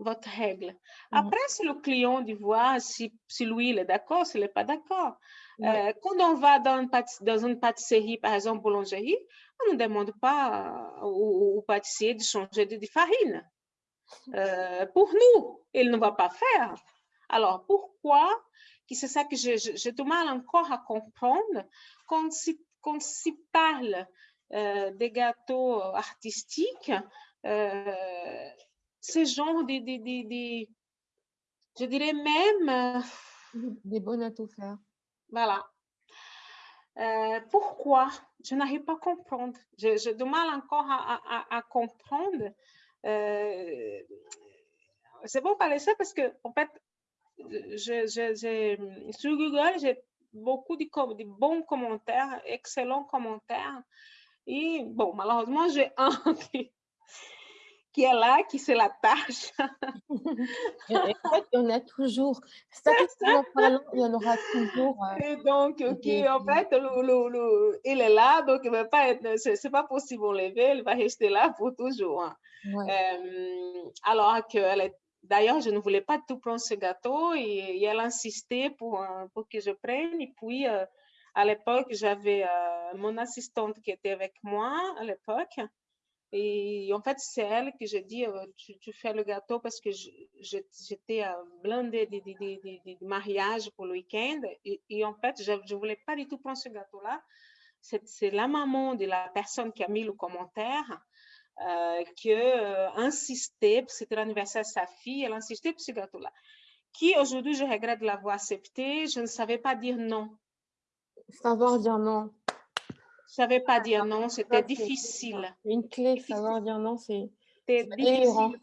[SPEAKER 2] votre règle. Mmh. Après, c'est le client de voir si, si lui, il est d'accord, s'il n'est pas d'accord. Euh, quand on va dans une, dans une pâtisserie, par exemple, boulangerie, on ne demande pas au, pâtissier de changer de, farine. Euh, pour nous, il ne va pas faire. Alors, pourquoi c'est ça que j'ai du mal encore à comprendre quand on s'y parle euh, des gâteaux artistiques, euh, ce genre de, de, je dirais même...
[SPEAKER 1] Des bonnes à tout faire.
[SPEAKER 2] Voilà. Euh, pourquoi? Je n'arrive pas à comprendre. J'ai du mal encore à, comprendre. Euh, c'est bon parler ça parce que, en fait, je, sur Google, j'ai beaucoup de, de, bons commentaires, excellents commentaires. Et bon, malheureusement, j'ai un qui, est là, qui c'est la tâche.
[SPEAKER 1] en fait, il y en a toujours. Statistiquement parlant, il y en aura toujours.
[SPEAKER 2] Euh, et donc, ok, en fait, le, il est là, donc il va pas être, c'est pas possible lever, il va rester là pour toujours. Hein. Euh, alors qu'elle est D'ailleurs, je ne voulais pas tout prendre ce gâteau et, elle insistait pour, pour que je prenne. Et puis, euh, à l'époque, j'avais euh, mon assistante qui était avec moi à l'époque. Et en fait, c'est elle que j'ai dit, euh, tu, fais le gâteau parce que j'étais blindée de, de, de, mariage pour le week-end. Et, en fait, je ne voulais pas du tout prendre ce gâteau-là. C'est la maman de la personne qui a mis le commentaire euh, que euh, insistait, c'était l'anniversaire de sa fille, elle insistait pour ce gâteau-là. qui aujourd'hui je regrette de l'avoir accepté. Je ne savais pas dire non.
[SPEAKER 1] Savoir dire non.
[SPEAKER 2] Je ne savais pas dire non, c'était difficile.
[SPEAKER 1] Une clé, savoir dire non, c'est
[SPEAKER 2] difficile.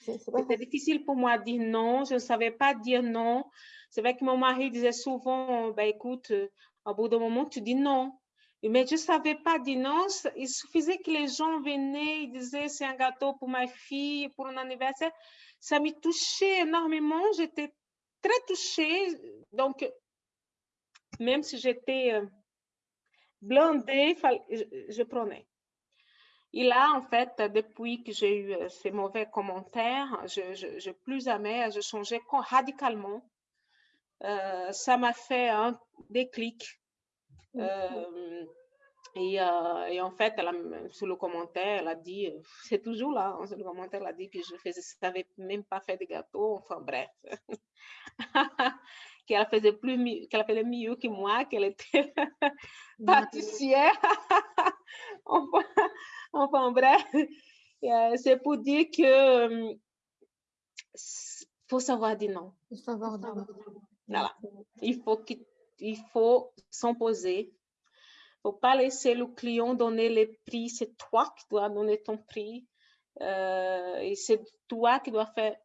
[SPEAKER 2] C'était difficile pour moi de dire non. Je ne savais pas dire non. C'est vrai que mon mari disait souvent, bah, écoute, euh, au bout d'un moment, tu dis non. Mais je ne savais pas non. Il suffisait que les gens venaient, ils disaient, c'est un gâteau pour ma fille, pour un anniversaire. Ça m'a touché énormément. J'étais très touchée. Donc, même si j'étais euh, blindée, je prenais. Et là, en fait, depuis que j'ai eu euh, ces mauvais commentaires, je, je, plus jamais, je changeais radicalement. Euh, ça m'a fait un déclic. Euh, et, et, en fait, elle sur le commentaire, elle a dit, c'est toujours là, hein, sur le commentaire, elle a dit que je faisais, savais même pas faire de gâteaux, enfin bref. qu'elle faisait plus qu'elle faisait mieux que moi, qu'elle était pâtissière. enfin, enfin, bref, c'est pour dire que faut savoir dire non.
[SPEAKER 1] Il faut savoir dire non.
[SPEAKER 2] Voilà. Il faut il faut s'imposer. Il ne faut pas laisser le client donner les prix. C'est toi qui dois donner ton prix. Euh, et c'est toi qui dois faire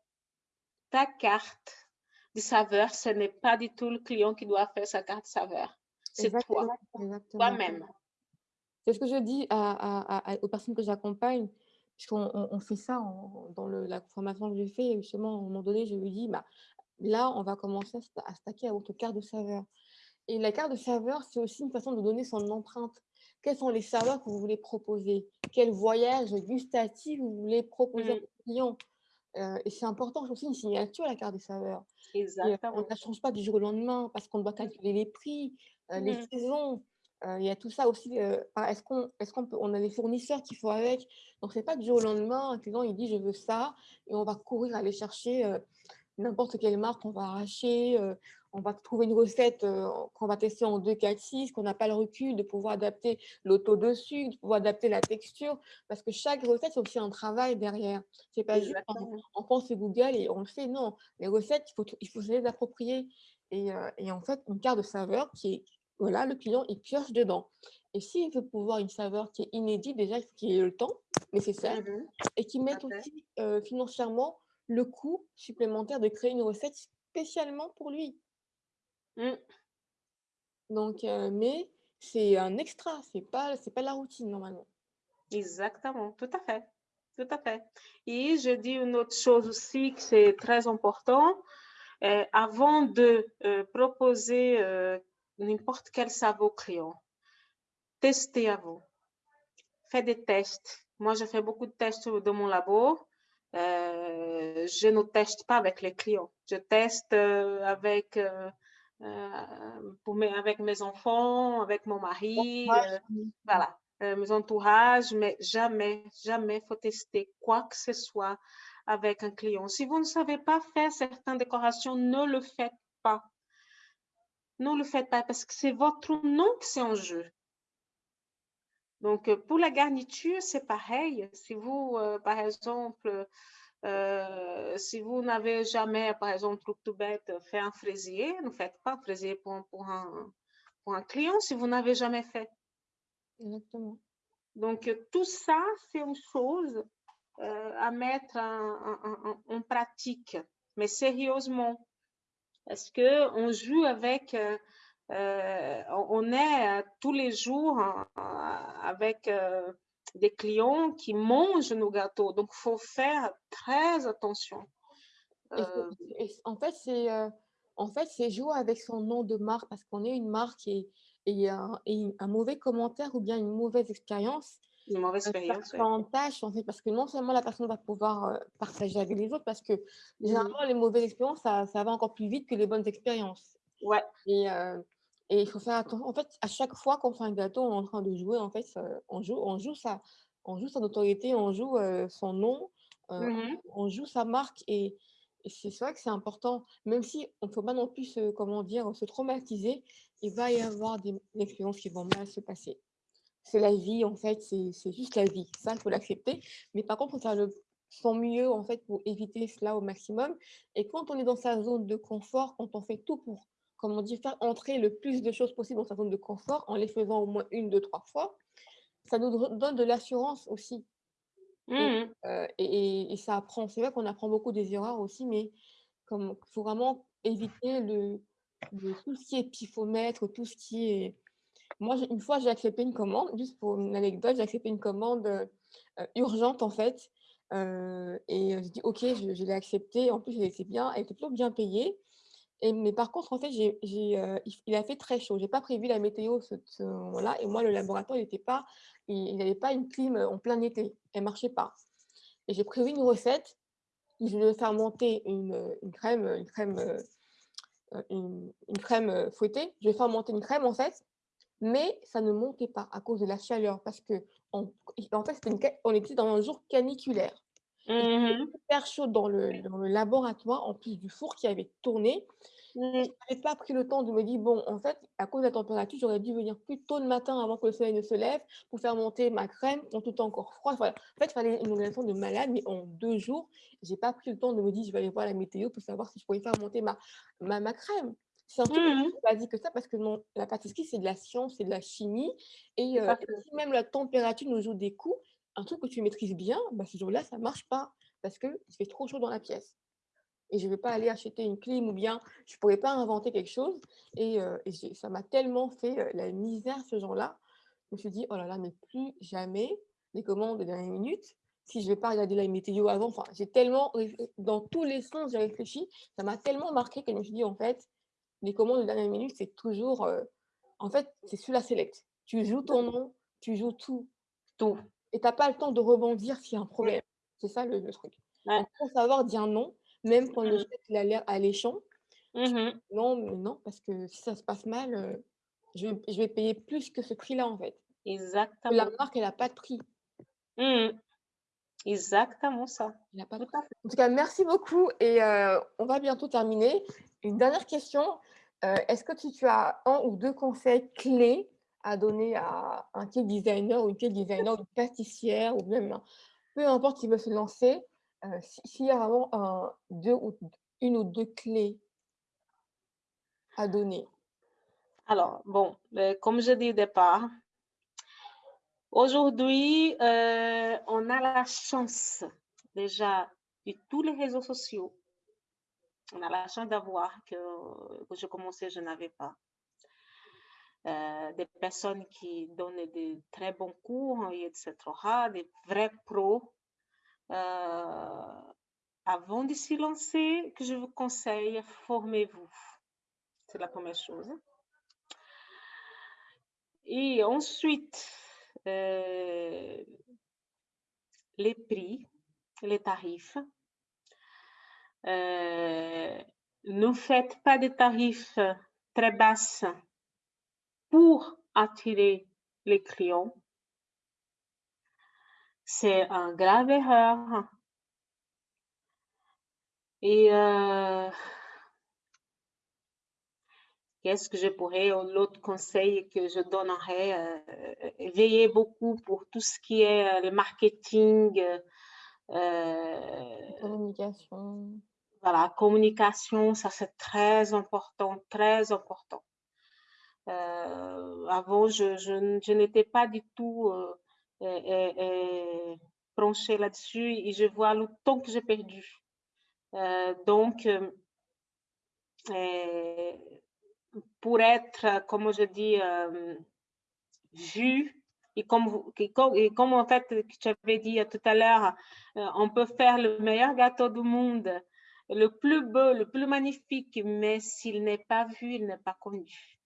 [SPEAKER 2] ta carte de saveur, ce n'est pas du tout le client qui doit faire sa carte saveur. C'est toi, toi-même.
[SPEAKER 1] C'est ce que je dis aux personnes que j'accompagne, puisqu'on on, fait ça dans la formation que j'ai fait. Justement, à un moment donné, je lui dis, bah, là, on va commencer à, stacker à votre carte de saveur. Et la carte de saveur, c'est aussi une façon de donner son empreinte. Quelles sont les saveurs que vous voulez proposer? Quel voyage gustatif vous voulez proposer mmh. aux clients euh, et c'est important, c'est aussi une signature à la carte des saveurs.
[SPEAKER 2] Exactement.
[SPEAKER 1] on ne la change pas du jour au lendemain parce qu'on doit calculer les prix, euh, les mmh. saisons. Euh, il y a tout ça aussi. est-ce qu'on est qu'on on a les fournisseurs qu'il faut avec Donc, c'est pas du jour au lendemain, un client il dit je veux ça et on va courir aller chercher n'importe quelle marque, on va arracher, on va trouver une recette euh, qu'on va tester en 2, 4, 6, qu'on n'a pas le recul de pouvoir adapter l'auto dessus, de pouvoir adapter la texture, parce que chaque recette, c'est aussi un travail derrière. C'est pas juste, on, pense Google et on le fait, non. Les recettes, il faut, il faut se les approprier. Et, euh, et, en fait, une carte de saveur qui est, voilà, le client, il pioche dedans. Et s'il veut pouvoir une saveur qui est inédite, déjà, il faut qu'il ait le temps nécessaire mmh et qu'il mette aussi euh, financièrement le coût supplémentaire de créer une recette spécialement pour lui. Mmh. Donc, mais c'est un extra, c'est pas, c'est pas la routine normalement.
[SPEAKER 2] Exactement, tout à fait, tout à fait. Et je dis une autre chose aussi que c'est très important. avant de proposer n'importe quel savon client, testez à vous. Faites des tests. Moi, je fais beaucoup de tests dans mon labo. je ne teste pas avec les clients. Je teste avec euh, pour avec mes enfants, avec mon mari, euh, voilà, euh, mes entourages, mais jamais, jamais faut tester quoi que ce soit avec un client. Si vous ne savez pas faire certaines décorations, ne le faites pas. Ne le faites pas parce que c'est votre nom qui c'est en jeu. Donc, pour la garniture, c'est pareil. Si vous, par exemple, euh, si vous n'avez jamais, par exemple, truc tout bête, fait un fraisier, ne faites pas un fraisier pour, pour, un, pour un client si vous n'avez jamais fait.
[SPEAKER 1] Exactement.
[SPEAKER 2] Donc, tout ça, c'est une chose euh, à mettre en, pratique, mais sérieusement. Parce qu'on joue avec, euh, on est tous les jours avec des clients qui mangent nos gâteaux. Donc, il faut faire très attention.
[SPEAKER 1] Euh, en fait, c'est euh, en fait, jouer avec son nom de marque parce qu'on est une marque et, et, un, un, mauvais commentaire ou bien une mauvaise expérience.
[SPEAKER 2] Une mauvaise expérience.
[SPEAKER 1] Ça en tâche, en fait, parce que non seulement la personne va pouvoir euh, partager avec les autres, parce que généralement, les mauvaises expériences, ça, ça, va encore plus vite que les bonnes expériences.
[SPEAKER 2] Ouais.
[SPEAKER 1] Et, et il faut faire attention. En fait, à chaque fois qu'on fait un gâteau, on est en train de jouer. En fait, on joue, on joue sa, on joue sa notoriété, on joue son nom, mmh on joue sa marque. Et, c'est vrai que c'est important. Même si on ne faut pas non plus se, comment dire, se traumatiser, il va y avoir des, expériences qui vont mal se passer. C'est la vie, en fait, c'est juste la vie. Ça, il faut l'accepter. Mais par contre, il faut faire le son mieux en fait pour éviter cela au maximum. Et quand on est dans sa zone de confort, quand on fait tout pour, comme on dit, faire entrer le plus de choses possibles dans sa zone de confort en les faisant au moins une, deux, trois fois, ça nous donne de l'assurance aussi. Et,
[SPEAKER 2] Mmh
[SPEAKER 1] euh, et, et, ça apprend, c'est vrai qu'on apprend beaucoup des erreurs aussi, mais il faut vraiment éviter le, le, tout ce qui est pifomètre, tout ce qui est moi, une fois, j'ai accepté une commande, juste pour une anecdote, j'ai accepté une commande euh, urgente en fait. Euh, et je dis OK, je, je l'ai accepté. En plus, elle était bien, elle était plutôt bien payée. Mais par contre, en fait, euh, il, a fait très chaud. J'ai pas prévu la météo ce, ce moment-là. Et moi, le laboratoire, il n'était pas, il n'avait pas une clim en plein été. Elle marchait pas. Et j'ai prévu une recette. Je vais faire monter une, une crème, une crème, une, crème fouettée. Je vais faire monter une crème en fait mais ça ne montait pas à cause de la chaleur parce que en, fait, une, on était dans un jour caniculaire.
[SPEAKER 2] Mmh
[SPEAKER 1] super chaud dans le, dans le, laboratoire, en plus du four qui avait tourné. Mmh. Je n'avais pas pris le temps de me dire, bon, en fait, à cause de la température, j'aurais dû venir plus tôt le matin avant que le soleil ne se lève pour faire monter ma crème quand tout est encore froid. Voilà. En fait, il fallait une organisation de malade, mais en deux jours, je n'ai pas pris le temps de me dire, je vais aller voir la météo pour savoir si je pouvais faire monter ma, ma, ma crème. C'est un truc mmh. plus basique que ça parce que non, la pâtisserie, c'est de la science, c'est de la chimie. Et, euh, si même la température nous joue des coups, un truc que tu maîtrises bien, bah, ce jour-là, ça ne marche pas parce qu'il fait trop chaud dans la pièce. Et je ne vais pas aller acheter une clim ou bien je ne pourrais pas inventer quelque chose. Et, euh, ça m'a tellement fait euh, la misère ce jour-là. Je me suis dit, oh là là, mais plus jamais les commandes de dernière minute. Si je ne vais pas regarder la météo avant, enfin, j'ai tellement, dans tous les sens, j'ai réfléchi. Ça m'a tellement marqué que je me suis dit, en fait, les commandes de dernière minute, c'est toujours. Euh, en fait, c'est sur la select. Tu joues ton nom, tu joues tout. Tout. Et tu n'as pas le temps de rebondir s'il y a un problème. C'est ça le, truc. Il faut savoir dire non, même quand le chèque a l'air alléchant. Mmh non, mais non, parce que si ça se passe mal, euh, je, vais, je, vais, payer plus que ce prix-là, en fait.
[SPEAKER 2] Exactement.
[SPEAKER 1] La marque, elle n'a pas de prix.
[SPEAKER 2] Mmh. Exactement ça.
[SPEAKER 1] Il pas de prix. En tout cas, merci beaucoup et euh, on va bientôt terminer. Une dernière question. Euh, est-ce que tu, as un ou deux conseils clés à donner à un cake designer ou une cake designer, une pâtissière ou même peu importe qui veut se lancer, euh, s'il y a vraiment deux ou, une ou deux clés à donner
[SPEAKER 2] Alors, bon, euh, comme je dis au départ, aujourd'hui, on a la chance déjà de tous les réseaux sociaux on a la chance d'avoir que, que je commençais, je n'avais pas. Euh, des personnes qui donnent de très bons cours, etc., des vrais pros. Euh, avant de s'y lancer, que je vous conseille, formez-vous. C'est la première chose. Et ensuite, euh, les prix, les tarifs. Ne faites pas de tarifs très basses pour attirer les clients. C'est une grave erreur. Et euh, qu'est-ce que je pourrais, l'autre conseil que je donnerais, euh, veillez beaucoup pour tout ce qui est le marketing,
[SPEAKER 1] communication.
[SPEAKER 2] Voilà, communication, ça c'est très important, très important. Avant, je, n'étais pas du tout branchée là-dessus et je vois le temps que j'ai perdu. donc, pour être, comme je dis, vu et comme en fait, tu avais dit tout à l'heure, on peut faire le meilleur gâteau du monde le plus beau, le plus magnifique, mais s'il n'est pas vu, il n'est pas connu.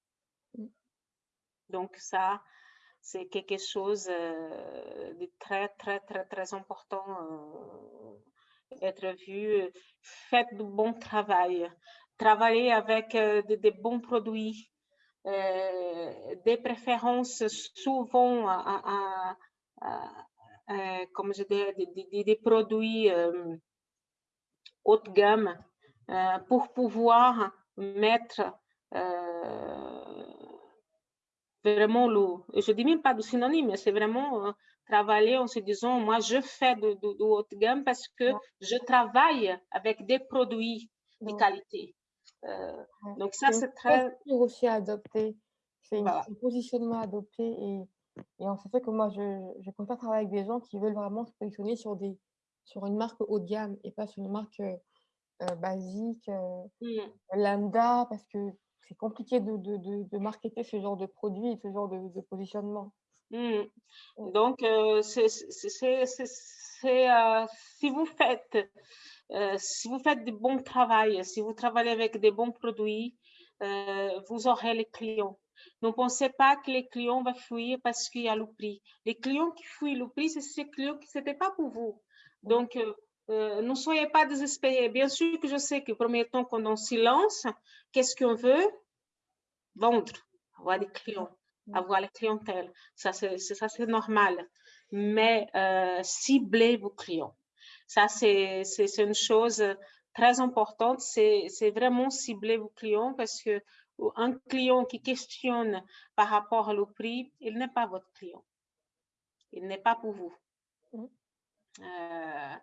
[SPEAKER 2] Donc ça, c'est quelque chose euh, de très, très, très, très important euh, être vu. Faites du bon travail. Travaillez avec euh, des bons produits, des préférences souvent à, comme je dis, des, produits haut de gamme pour pouvoir mettre vraiment le, je dis même pas de synonyme, c'est vraiment euh, travailler en se disant, moi, je fais de, de, haute gamme parce que je travaille avec des produits de qualité. Euh, donc ça, c'est très...
[SPEAKER 1] aussi adopté. C'est un positionnement adopté et, et en fait que moi, je, je préfère travailler avec des gens qui veulent vraiment se positionner sur, des, sur une marque haut de gamme et pas sur une marque euh, basique, mmh. lambda, parce que c'est compliqué de, de, de, de, marketer ce genre de produit et ce genre de, de positionnement.
[SPEAKER 2] Mmh. Donc, euh, c'est, euh, si vous faites euh, si vous faites du bon travail, si vous travaillez avec des bons produits, euh, vous aurez les clients. Ne pensez pas que les clients vont fuir parce qu'il y a le prix. Les clients qui fuient le prix, c'est ces clients qui n'étaient pas pour vous. Donc, euh, ne soyez pas désespérés. Bien sûr que je sais que premier temps qu'on en silence, qu'est-ce qu'on veut? Vendre, avoir des clients, avoir la clientèle. Ça, c'est normal. Mais ciblez vos clients. Ça, c'est une chose très importante. C'est vraiment cibler vos clients parce que un client qui questionne par rapport au prix, il n'est pas votre client. Il n'est pas pour vous. Mmh. Euh,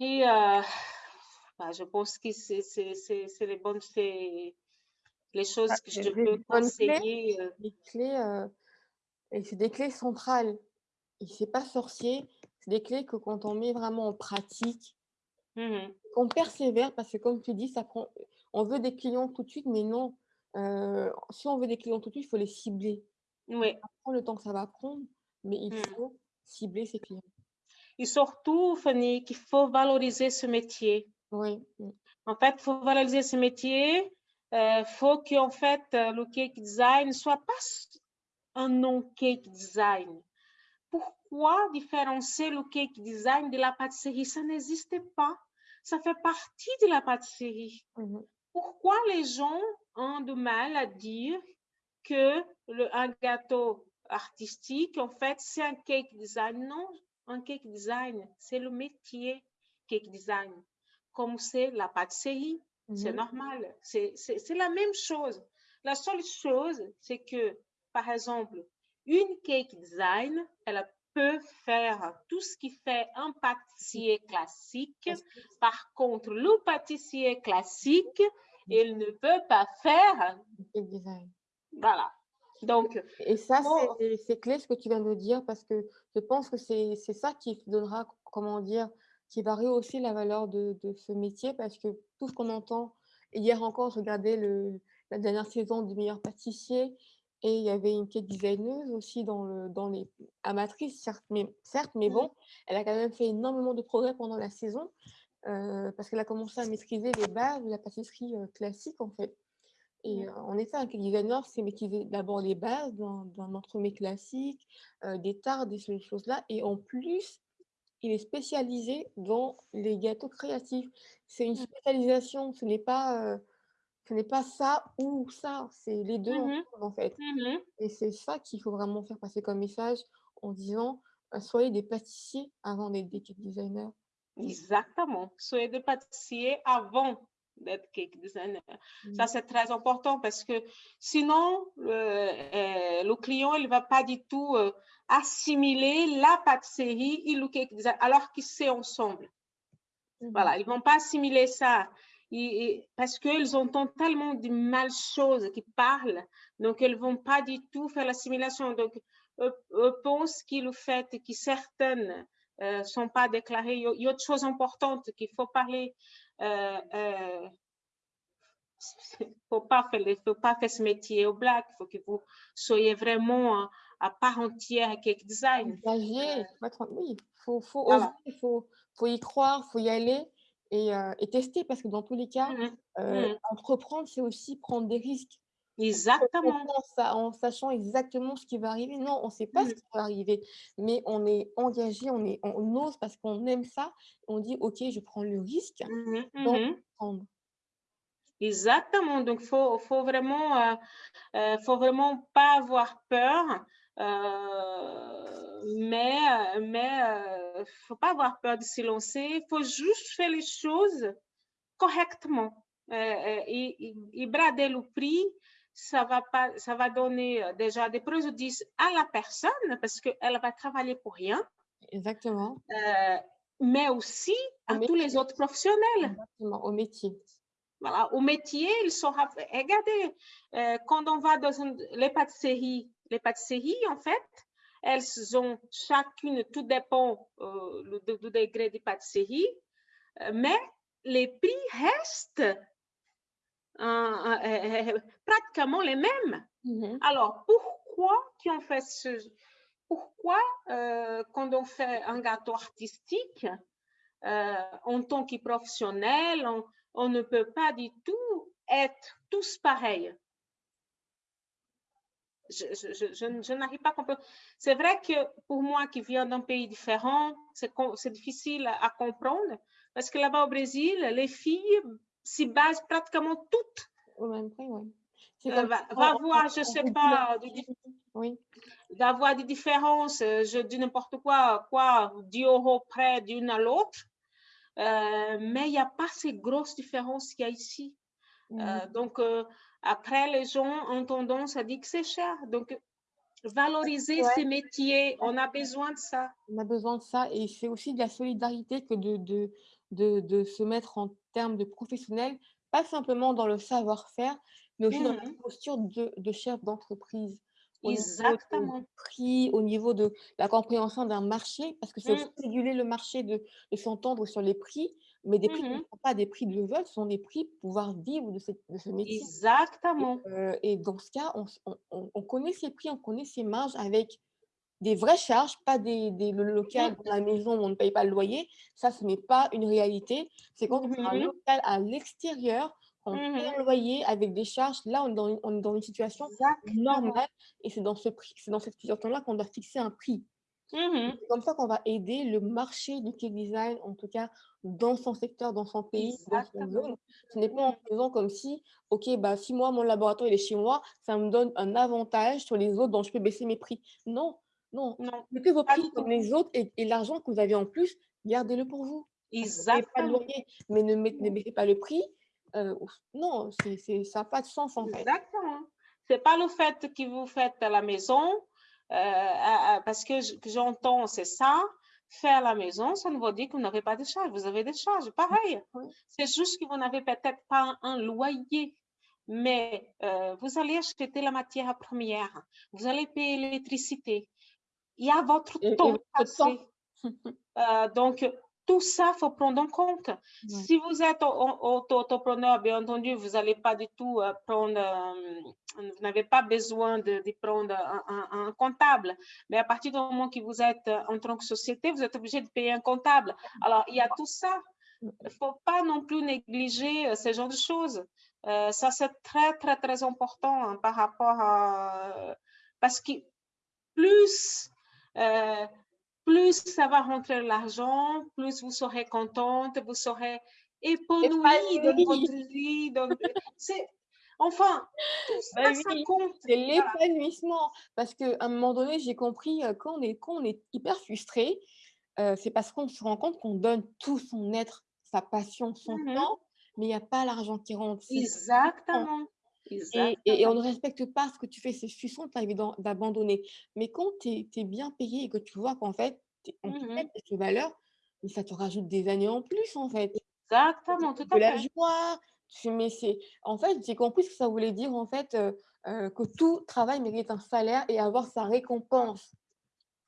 [SPEAKER 2] et euh, bah, je pense que c'est les bonnes les choses
[SPEAKER 1] ah,
[SPEAKER 2] que je peux conseiller.
[SPEAKER 1] Euh. Clés, et c'est des clés centrales. Et c'est pas sorcier des clés que quand on met vraiment en pratique, mmh qu'on persévère, parce que comme tu dis, ça prend, on veut des clients tout de suite, mais non. Euh, si on veut des clients tout de suite, il faut les cibler.
[SPEAKER 2] Oui.
[SPEAKER 1] Ça prend le temps que ça va prendre, mais il mmh. faut cibler ses clients.
[SPEAKER 2] Et surtout, Fanny, qu'il faut valoriser ce métier.
[SPEAKER 1] Oui.
[SPEAKER 2] En fait, il faut valoriser ce métier. Il euh, faut qu'en fait, euh, le cake design ne soit pas un non cake design pourquoi différencier le cake design de la pâtisserie? Ça n'existe pas. Ça fait partie de la pâtisserie. Mhm. Pourquoi les gens ont du mal à dire que le, un gâteau artistique, en fait, c'est un cake design? Non, un cake design, c'est le métier cake design. Comme c'est la pâtisserie, c'est mhm. normal. C'est la même chose. La seule chose, c'est que, par exemple, une cake design, elle peut faire tout ce qui fait un pâtissier classique. Par contre, le pâtissier classique, il ne peut pas faire
[SPEAKER 1] cake design.
[SPEAKER 2] Voilà. Donc,
[SPEAKER 1] et ça, c'est clé ce que tu viens de dire parce que je pense que c'est ça qui donnera, comment dire, qui va rehausser la valeur de, de ce métier parce que tout ce qu'on entend, hier encore, je regardais le, la dernière saison du meilleur pâtissier et il y avait une cake designer aussi dans, le, dans les amatrices, certes mais, certes, mais mmh. bon, elle a quand même fait énormément de progrès pendant la saison euh, parce qu'elle a commencé à maîtriser les bases de la pâtisserie euh, classique en fait. Et en effet, un cake designer, c'est maîtriser d'abord les bases d'un entremets classique, euh, des tartes, des choses-là. Et en plus, il est spécialisé dans les gâteaux créatifs. C'est une mmh. spécialisation, ce n'est pas ce n'est pas ça ou ça, c'est les deux
[SPEAKER 2] mmh
[SPEAKER 1] en fait.
[SPEAKER 2] Mmh
[SPEAKER 1] Et c'est ça qu'il faut vraiment faire passer comme message en disant «Euh, soyez des pâtissiers avant d'être des cake designers.
[SPEAKER 2] Exactement, soyez des pâtissiers avant d'être cake designer. Ça, mmh. c'est très important parce que sinon, euh, le client, il ne va pas du tout euh, assimiler la pâtisserie et le cake design alors qu'ils sont ensemble. Voilà, ils ne vont pas assimiler ça parce qu'ils entendent tellement de mal choses qui parlent, donc elles ne vont pas du tout faire l'assimilation. Donc, je pense que le fait que certaines ne euh, sont pas déclarées, il y a autre chose importante qu'il faut parler. Euh, euh, faut pas faire, faut pas faire ce métier au black. Il faut que vous soyez vraiment à, part entière avec design.
[SPEAKER 1] Euh, oui, faut, faut, faut, faut y croire, faut y aller et, et, tester parce que dans tous les cas, mmh mmh entreprendre, c'est aussi prendre des risques.
[SPEAKER 2] Exactement.
[SPEAKER 1] En, sachant exactement ce qui va arriver. Non, on ne sait pas ce mmh. qui va arriver, mais on est engagé, on, est, on ose parce qu'on aime ça. On dit, OK, je prends le risque d'entreprendre.
[SPEAKER 2] Exactement. Donc, il faut, faut, vraiment, euh, euh, faut vraiment pas avoir peur. Euh, mais mais euh, faut pas avoir peur de se lancer. Il faut juste faire les choses correctement. et, et, et brader le prix, ça va, pas, ça va donner euh, déjà des préjudices à la personne parce qu'elle va travailler pour rien.
[SPEAKER 1] Exactement.
[SPEAKER 2] Euh, mais aussi à tous les autres professionnels.
[SPEAKER 1] Exactement, au métier.
[SPEAKER 2] Voilà, au métier, il sera. Regardez, euh, quand on va dans les pâtisseries, les pâtisseries, en fait, elles ont chacune, tout dépend du degré de pâtisserie, mais les prix restent pratiquement les mêmes.
[SPEAKER 1] Mmh
[SPEAKER 2] Alors, pourquoi qu'on fait ce... Pourquoi, euh, quand on fait un gâteau artistique, euh, en tant que professionnel, on, ne peut pas du tout être tous pareils? Je, n'arrive pas à comprendre. C'est vrai que pour moi qui viens d'un pays différent, c'est difficile à comprendre parce que là-bas au Brésil, les filles s'y basent pratiquement toutes.
[SPEAKER 1] Au même prix, oui.
[SPEAKER 2] Euh, va, va voir, je ne sais pas,
[SPEAKER 1] oui.
[SPEAKER 2] va avoir des différences, euh, je dis n'importe quoi, quoi, 10 euros près d'une à l'autre, euh, mais il n'y a pas ces grosses différences qu'il y a ici. Mm. donc, après, les gens ont tendance à dire que c'est cher. Donc, valoriser ces métiers, on a besoin de ça.
[SPEAKER 1] On a besoin de ça et c'est aussi de la solidarité que de, de, de, de se mettre en termes de professionnel, pas simplement dans le savoir-faire, mais aussi dans la mmh posture de, de chef d'entreprise.
[SPEAKER 2] Exactement.
[SPEAKER 1] Au prix, au niveau de la compréhension d'un marché, parce que c'est aussi mmh. réguler le marché de, de s'entendre sur les prix, mais des prix qui ne mmh sont pas des prix de level, ce sont des prix pour pouvoir vivre de, de ce métier.
[SPEAKER 2] Exactement.
[SPEAKER 1] Et, euh, et, dans ce cas, on, on, on, connaît ces prix, on connaît ces marges avec des vraies charges, pas des, des le local dans la maison où on ne paye pas le loyer. Ça, ce n'est pas une réalité. C'est quand on fait un mmh local à l'extérieur, on mmh paye un loyer avec des charges. Là, on est dans, on est dans une situation normale et c'est dans, ce prix, dans cette situation-là qu'on doit fixer un prix.
[SPEAKER 2] Mmh
[SPEAKER 1] c'est comme ça qu'on va aider le marché du cake design, en tout cas dans son secteur, dans son pays, dans son zone. Ce n'est pas en faisant comme si, OK, bah, si moi, mon laboratoire il est chez moi, ça me donne un avantage sur les autres dont je peux baisser mes prix. Non, non, non. mettez vos prix comme les autres et, l'argent que vous avez en plus, gardez-le pour vous.
[SPEAKER 2] Exactement.
[SPEAKER 1] mais ne, mettez pas le prix. Euh, non, ça n'a pas de sens en
[SPEAKER 2] fait. Exactement. Ce n'est pas le fait que vous faites à la maison, euh, parce que j'entends, c'est ça. Faire à la maison, ça ne veut dire que vous n'avez pas de charges. Vous avez des charges, pareil. C'est juste que vous n'avez peut-être pas un loyer mais euh, vous allez acheter la matière première, vous allez payer l'électricité, il y a votre temps passé. Euh, donc, tout ça, il faut prendre en compte. Si vous êtes auto-entrepreneur, bien entendu, vous n'allez pas du tout euh, prendre, euh, vous n'avez pas besoin de, prendre un, comptable. Mais à partir du moment que vous êtes en tant que société, vous êtes obligé de payer un comptable. Alors, il y a tout ça. Il ne faut pas non plus négliger ce genre de choses. ça, c'est très, très, très important hein, par rapport à... Parce que plus euh, plus ça va rentrer l'argent, plus vous serez contente, vous serez épanouie dans votre vie. Enfin, tout ça,
[SPEAKER 1] bah compte. C'est l'épanouissement. Parce qu'à un moment donné, j'ai compris, euh, quand on est, quand on est hyper frustré, euh, c'est parce qu'on se rend compte qu'on donne tout son être, sa passion, son mmh temps, mais il n'y a pas l'argent qui rentre.
[SPEAKER 2] Exactement.
[SPEAKER 1] Et, on ne respecte pas ce que tu fais. C'est frustrant d'abandonner. Mais quand tu es, bien payé et que tu vois qu'en fait, on te met cette valeur, mais ça te rajoute des années en plus, en fait.
[SPEAKER 2] Exactement, tout à fait.
[SPEAKER 1] De la joie. Mais en fait, j'ai compris ce que ça voulait dire, en fait, euh, euh, que tout travail mérite un salaire et avoir sa récompense.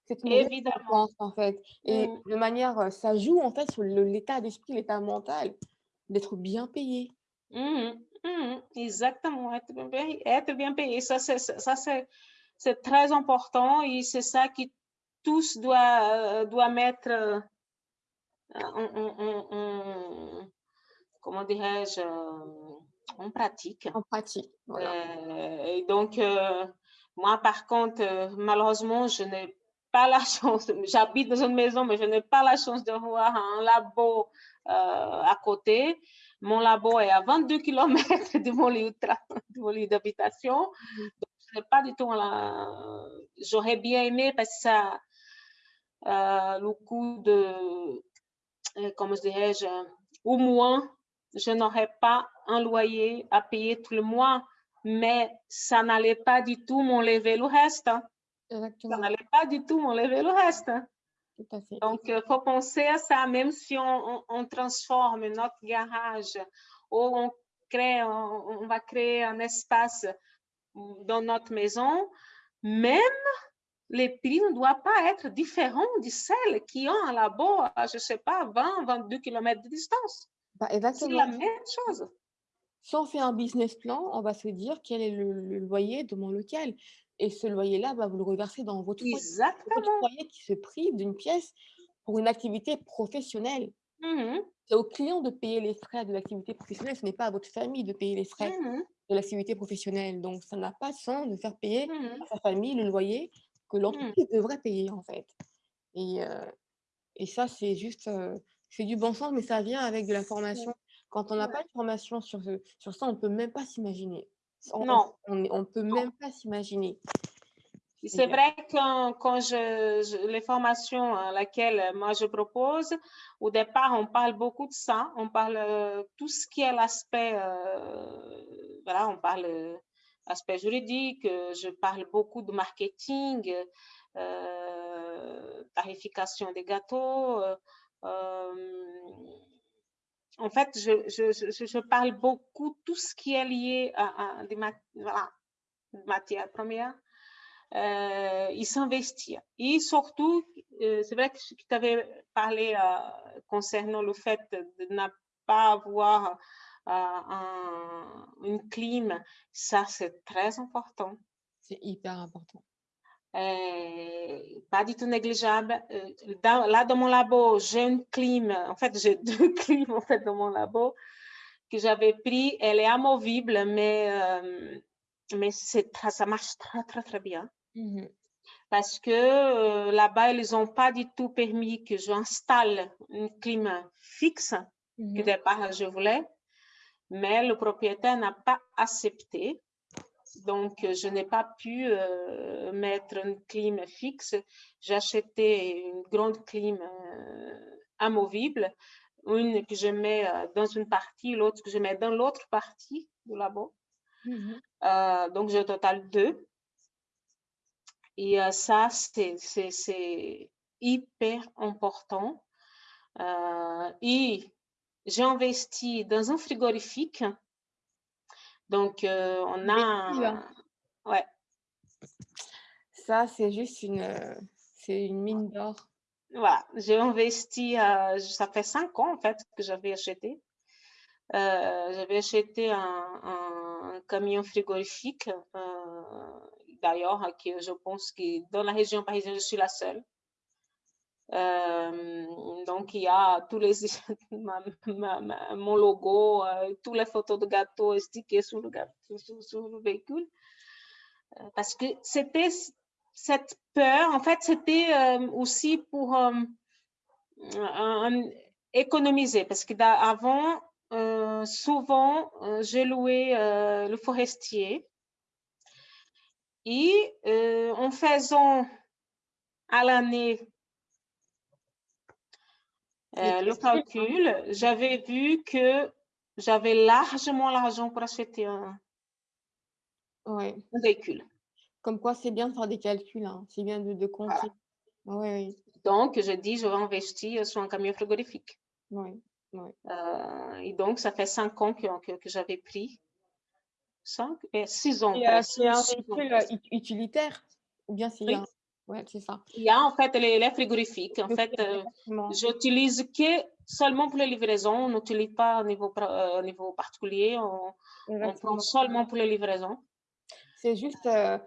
[SPEAKER 2] C'est une Évidemment. récompense,
[SPEAKER 1] en fait. Et mmh. de manière, euh, ça joue, en fait, sur l'état d'esprit, l'état mental, d'être bien payé.
[SPEAKER 2] Mmh Mmh, exactement, être bien payé. Être bien payé. Ça, c'est, très important et c'est ça qui tous doivent, doit mettre euh, en, comment dirais-je, en pratique.
[SPEAKER 1] En pratique, voilà.
[SPEAKER 2] Euh, et donc, euh, moi, par contre, malheureusement, je n'ai pas la chance, j'habite dans une maison, mais je n'ai pas la chance de voir un labo à côté. Mon labo est à 22 km de mon lieu d'habitation. Donc, je n'ai pas du tout la... J'aurais bien aimé parce que ça, euh, le coût de, euh, comment dirais-je, au moins, je n'aurais pas un loyer à payer tout le mois mais ça n'allait pas du tout m'enlever le reste. hein. Ça n'allait pas du tout m'enlever le reste.
[SPEAKER 1] Tout à fait.
[SPEAKER 2] Donc, il faut penser à ça, même si on, on- on transforme notre garage ou on, crée, on, on va créer un espace dans notre maison, même les prix ne doivent pas être différents de celles qui ont un labo à, je ne sais pas, 20, 22 km de distance.
[SPEAKER 1] Bah,
[SPEAKER 2] C'est la même chose.
[SPEAKER 1] Si on fait un business plan, on va se dire quel est le, le loyer de mon local. Et ce loyer-là, bah, vous le reversez dans votre
[SPEAKER 2] Exactement.
[SPEAKER 1] foyer qui se prive d'une pièce pour une activité professionnelle?
[SPEAKER 2] Mhm,
[SPEAKER 1] C'est au client de payer les frais de l'activité professionnelle, ce n'est pas à votre famille de payer les frais
[SPEAKER 2] mhm,
[SPEAKER 1] de l'activité professionnelle. Donc, ça n'a pas de sens de faire payer
[SPEAKER 2] mhm.
[SPEAKER 1] à sa famille le loyer que l'entreprise devrait payer, en fait. Et, euh, et ça, c'est juste, euh, c'est du bon sens, mais ça vient avec de la formation. Quand on n'a
[SPEAKER 2] Ouais.
[SPEAKER 1] pas de formation sur, ce- sur ça, on ne peut même pas s'imaginer. On- on-
[SPEAKER 2] Non.
[SPEAKER 1] On ne peut même pas s'imaginer. C'est
[SPEAKER 2] vrai que quand je, je- les formations à laquelle euh, moi je propose, au départ, on parle beaucoup de ça. On parle euh, tout ce qui est l'aspect, euh, voilà, on parle euh, aspect juridique. Je parle beaucoup de marketing, tarification des gâteaux. En fait, je, je, je, parle beaucoup tout ce qui est lié à, des matières premières euh, il s'investit. Et surtout, euh, c'est vrai que tu avais parlé euh, concernant le fait de ne pas avoir euh, un, une clim, ça c'est très important.
[SPEAKER 1] C'est hyper important.
[SPEAKER 2] Euh, pas du tout négligeable. Euh, dans- là, dans mon labo, j'ai une clim, en fait, j'ai deux clims en fait, dans mon labo que j'avais pris. Elle est amovible, mais, euh, mais ça marche très, très, très bien
[SPEAKER 1] Mhm.
[SPEAKER 2] parce que euh, là-bas, ils n'ont pas du tout permis que j'installe une clim fixe que
[SPEAKER 1] Mhm.
[SPEAKER 2] au départ je voulais, mais le propriétaire n'a pas accepté. Donc, euh, je n'ai pas pu euh, mettre une clim fixe. J'ai acheté une grande clim euh, amovible, une que je mets euh, dans une partie, l'autre que je mets dans l'autre partie du labo.
[SPEAKER 1] Mhm.
[SPEAKER 2] Donc, j'ai au total deux. Et ça, c'est hyper important. Et j'ai investi dans un frigorifique. Donc, euh, on a...
[SPEAKER 1] Véhicule.
[SPEAKER 2] un- Ouais,
[SPEAKER 1] Ça, c'est juste une, euh, c'est une mine d'or.
[SPEAKER 2] voilà. J'ai investi, euh, ça fait cinq ans en fait que j'avais acheté. Euh, j'avais acheté un, un- un camion frigorifique. D'ailleurs, que je pense que dans la région parisienne, je suis la seule. Euh, donc, il y a tous les, mon logo, euh, toutes les photos de gâteaux stickées sur le, gâteau, sur, sur le véhicule. Euh, parce que c'était cette peur, en fait, c'était aussi pour économiser. Parce qu'avant, souvent, j'ai loué le forestier. Et en faisant à l'année euh, le calcul, j'avais vu que j'avais largement l'argent pour acheter un,
[SPEAKER 1] Ouais.
[SPEAKER 2] un véhicule.
[SPEAKER 1] Comme quoi, c'est bien de faire des calculs. hein. C'est bien de, de compter. Oui,
[SPEAKER 2] Donc, je dis, je vais investir sur un camion frigorifique. Euh, et donc, ça fait cinq ans que, que, que j'avais pris. Cinq, et six ans.
[SPEAKER 1] Et, euh, c'est un véhicule utilitaire? Ou bien c'est
[SPEAKER 2] Oui.
[SPEAKER 1] un... Ouais, c'est ça.
[SPEAKER 2] Il y a en fait les, les frigorifiques. En fait, euh, j'utilise que seulement pour les livraisons. On n'utilise pas au niveau, euh, au niveau particulier. On, on prend seulement pour les livraisons.
[SPEAKER 1] C'est juste, euh,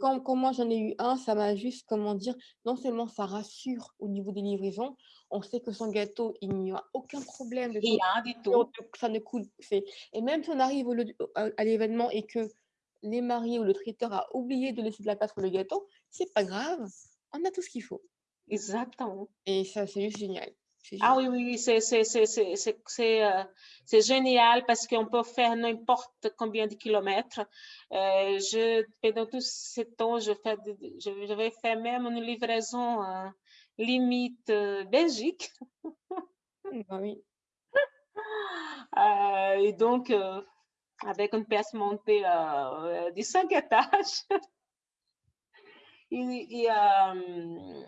[SPEAKER 1] quand, quand moi j'en ai eu un, ça m'a juste, comment dire, non seulement ça rassure au niveau des livraisons, on sait que son gâteau, il n'y a aucun problème de
[SPEAKER 2] Rien du
[SPEAKER 1] on
[SPEAKER 2] tout.
[SPEAKER 1] ne- ça ne coule. Et même si on arrive au à l'événement et que les mariés ou le traiteur a oublié de laisser de la place pour le gâteau, c'est pas grave, on a tout ce qu'il faut.
[SPEAKER 2] Exactement.
[SPEAKER 1] Et ça, c'est juste génial.
[SPEAKER 2] Ah oui, oui, c'est euh, génial parce qu'on peut faire n'importe combien de kilomètres. Euh, je, pendant tout ce temps, je fais, de- de- je, j'avais fait même une livraison euh, limite euh, Belgique.
[SPEAKER 1] Bah oui.
[SPEAKER 2] Euh, et donc, avec une pièce montée euh, de cinq étages. il, il, euh,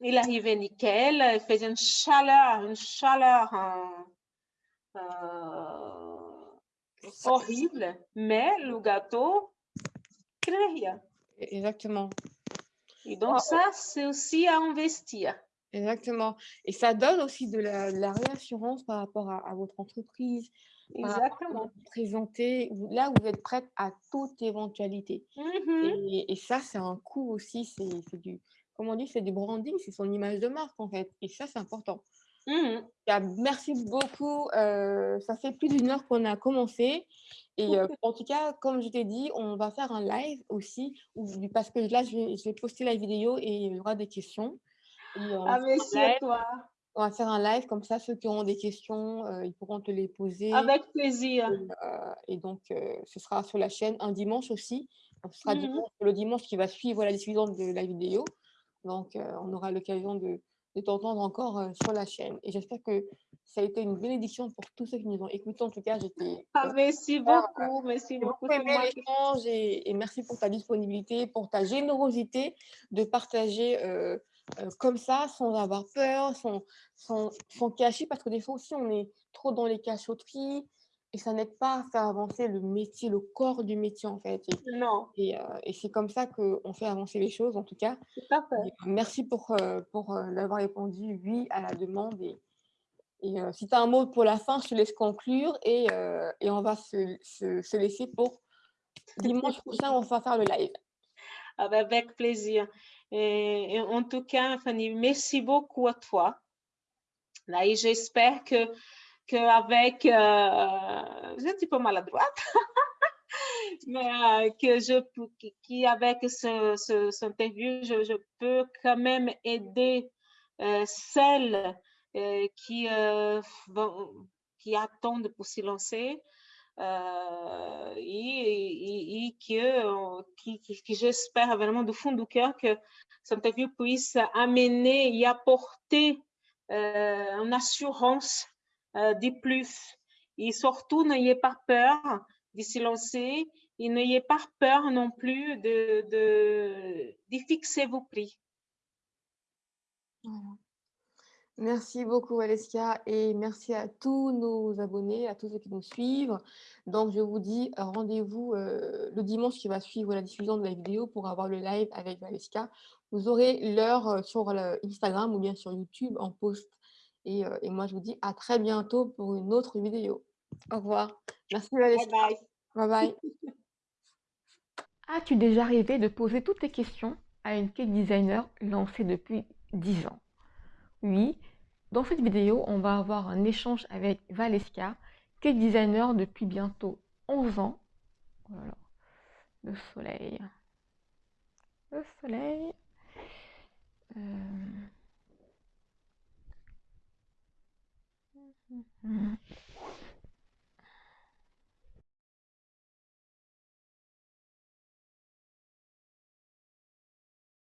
[SPEAKER 2] il, arrivait nickel, il faisait une chaleur, une chaleur horrible, mais le gâteau rien.
[SPEAKER 1] Exactement.
[SPEAKER 2] Et donc, ah, ça, c'est aussi à investir.
[SPEAKER 1] Exactement. Et ça donne aussi de la, réassurance par rapport à, votre entreprise.
[SPEAKER 2] Exactement.
[SPEAKER 1] présenter, là, vous êtes prête à toute éventualité.
[SPEAKER 2] Mmh
[SPEAKER 1] et, ça, c'est un coût aussi. C'est du, comme on dit, c'est du branding, c'est son image de marque, en fait. Et ça, c'est important.
[SPEAKER 2] Mmh
[SPEAKER 1] merci beaucoup. Euh, ça fait plus d'une heure qu'on a commencé. Et euh, en tout cas, comme je t'ai dit, on va faire un live aussi, parce que là, je vais, je vais poster la vidéo et il y aura des questions.
[SPEAKER 2] Ah, merci à toi.
[SPEAKER 1] On va faire un live, comme ça, ceux qui auront des questions, euh, ils pourront te les poser.
[SPEAKER 2] Avec plaisir.
[SPEAKER 1] Et, euh, donc, euh, ce sera sur la chaîne un dimanche aussi. ce sera mmh le dimanche qui va suivre la diffusion de la vidéo. Donc, on aura l'occasion de, de t'entendre encore sur la chaîne. Et j'espère que ça a été une bénédiction pour tous ceux qui nous ont écoutés. En tout cas, j'étais.
[SPEAKER 2] Ah, merci beaucoup. Merci beaucoup.
[SPEAKER 1] l'échange et, et, merci pour ta disponibilité, pour ta générosité de partager euh, comme ça, sans avoir peur, sans, sans, sans, cacher, parce que des fois aussi, on est trop dans les cachotteries et ça n'aide pas à faire avancer le métier, le corps du métier, en fait.
[SPEAKER 2] Et, non.
[SPEAKER 1] Et, euh, et c'est comme ça qu'on fait avancer les choses, en tout cas. merci pour, euh, pour l'avoir répondu oui à la demande. Et, et si tu as un mot pour la fin, je te laisse conclure et, et on va se, se, se laisser pour dimanche prochain, on va faire le live.
[SPEAKER 2] Ah ben, avec plaisir. En tout cas, Fanny, merci beaucoup à toi. J'espère que qu'avec, euh, un petit peu maladroite, mais euh, que je, qu'avec ce, ce, cette interview, je, je, peux quand même aider euh, celles euh, qui, euh, qui attendent pour se lancer euh, et, et, que, qui, qui, j'espère vraiment du fond du cœur que cette interview puisse amener et apporter euh, une assurance euh, de plus. Et surtout, n'ayez pas peur de se lancer et n'ayez pas peur non plus de, de, de fixer vos prix.
[SPEAKER 1] Merci beaucoup Alessia et merci à tous nos abonnés, à tous ceux qui nous suivent. Donc je vous dis rendez-vous euh, le dimanche qui va suivre la diffusion de la vidéo pour avoir le live avec Alessia. Vous aurez l'heure euh, sur Instagram ou bien sur YouTube en post. Et, euh, et, moi je vous dis à très bientôt pour une autre vidéo. Au revoir. Merci Alessia.
[SPEAKER 2] Bye
[SPEAKER 1] bye. bye, bye.
[SPEAKER 3] As-tu déjà rêvé de poser toutes tes questions à une cake designer lancée depuis 10 ans? Oui, dans cette vidéo, on va avoir un échange avec Valeska, cake designer depuis bientôt 11 ans. Le soleil. Le soleil. Euh...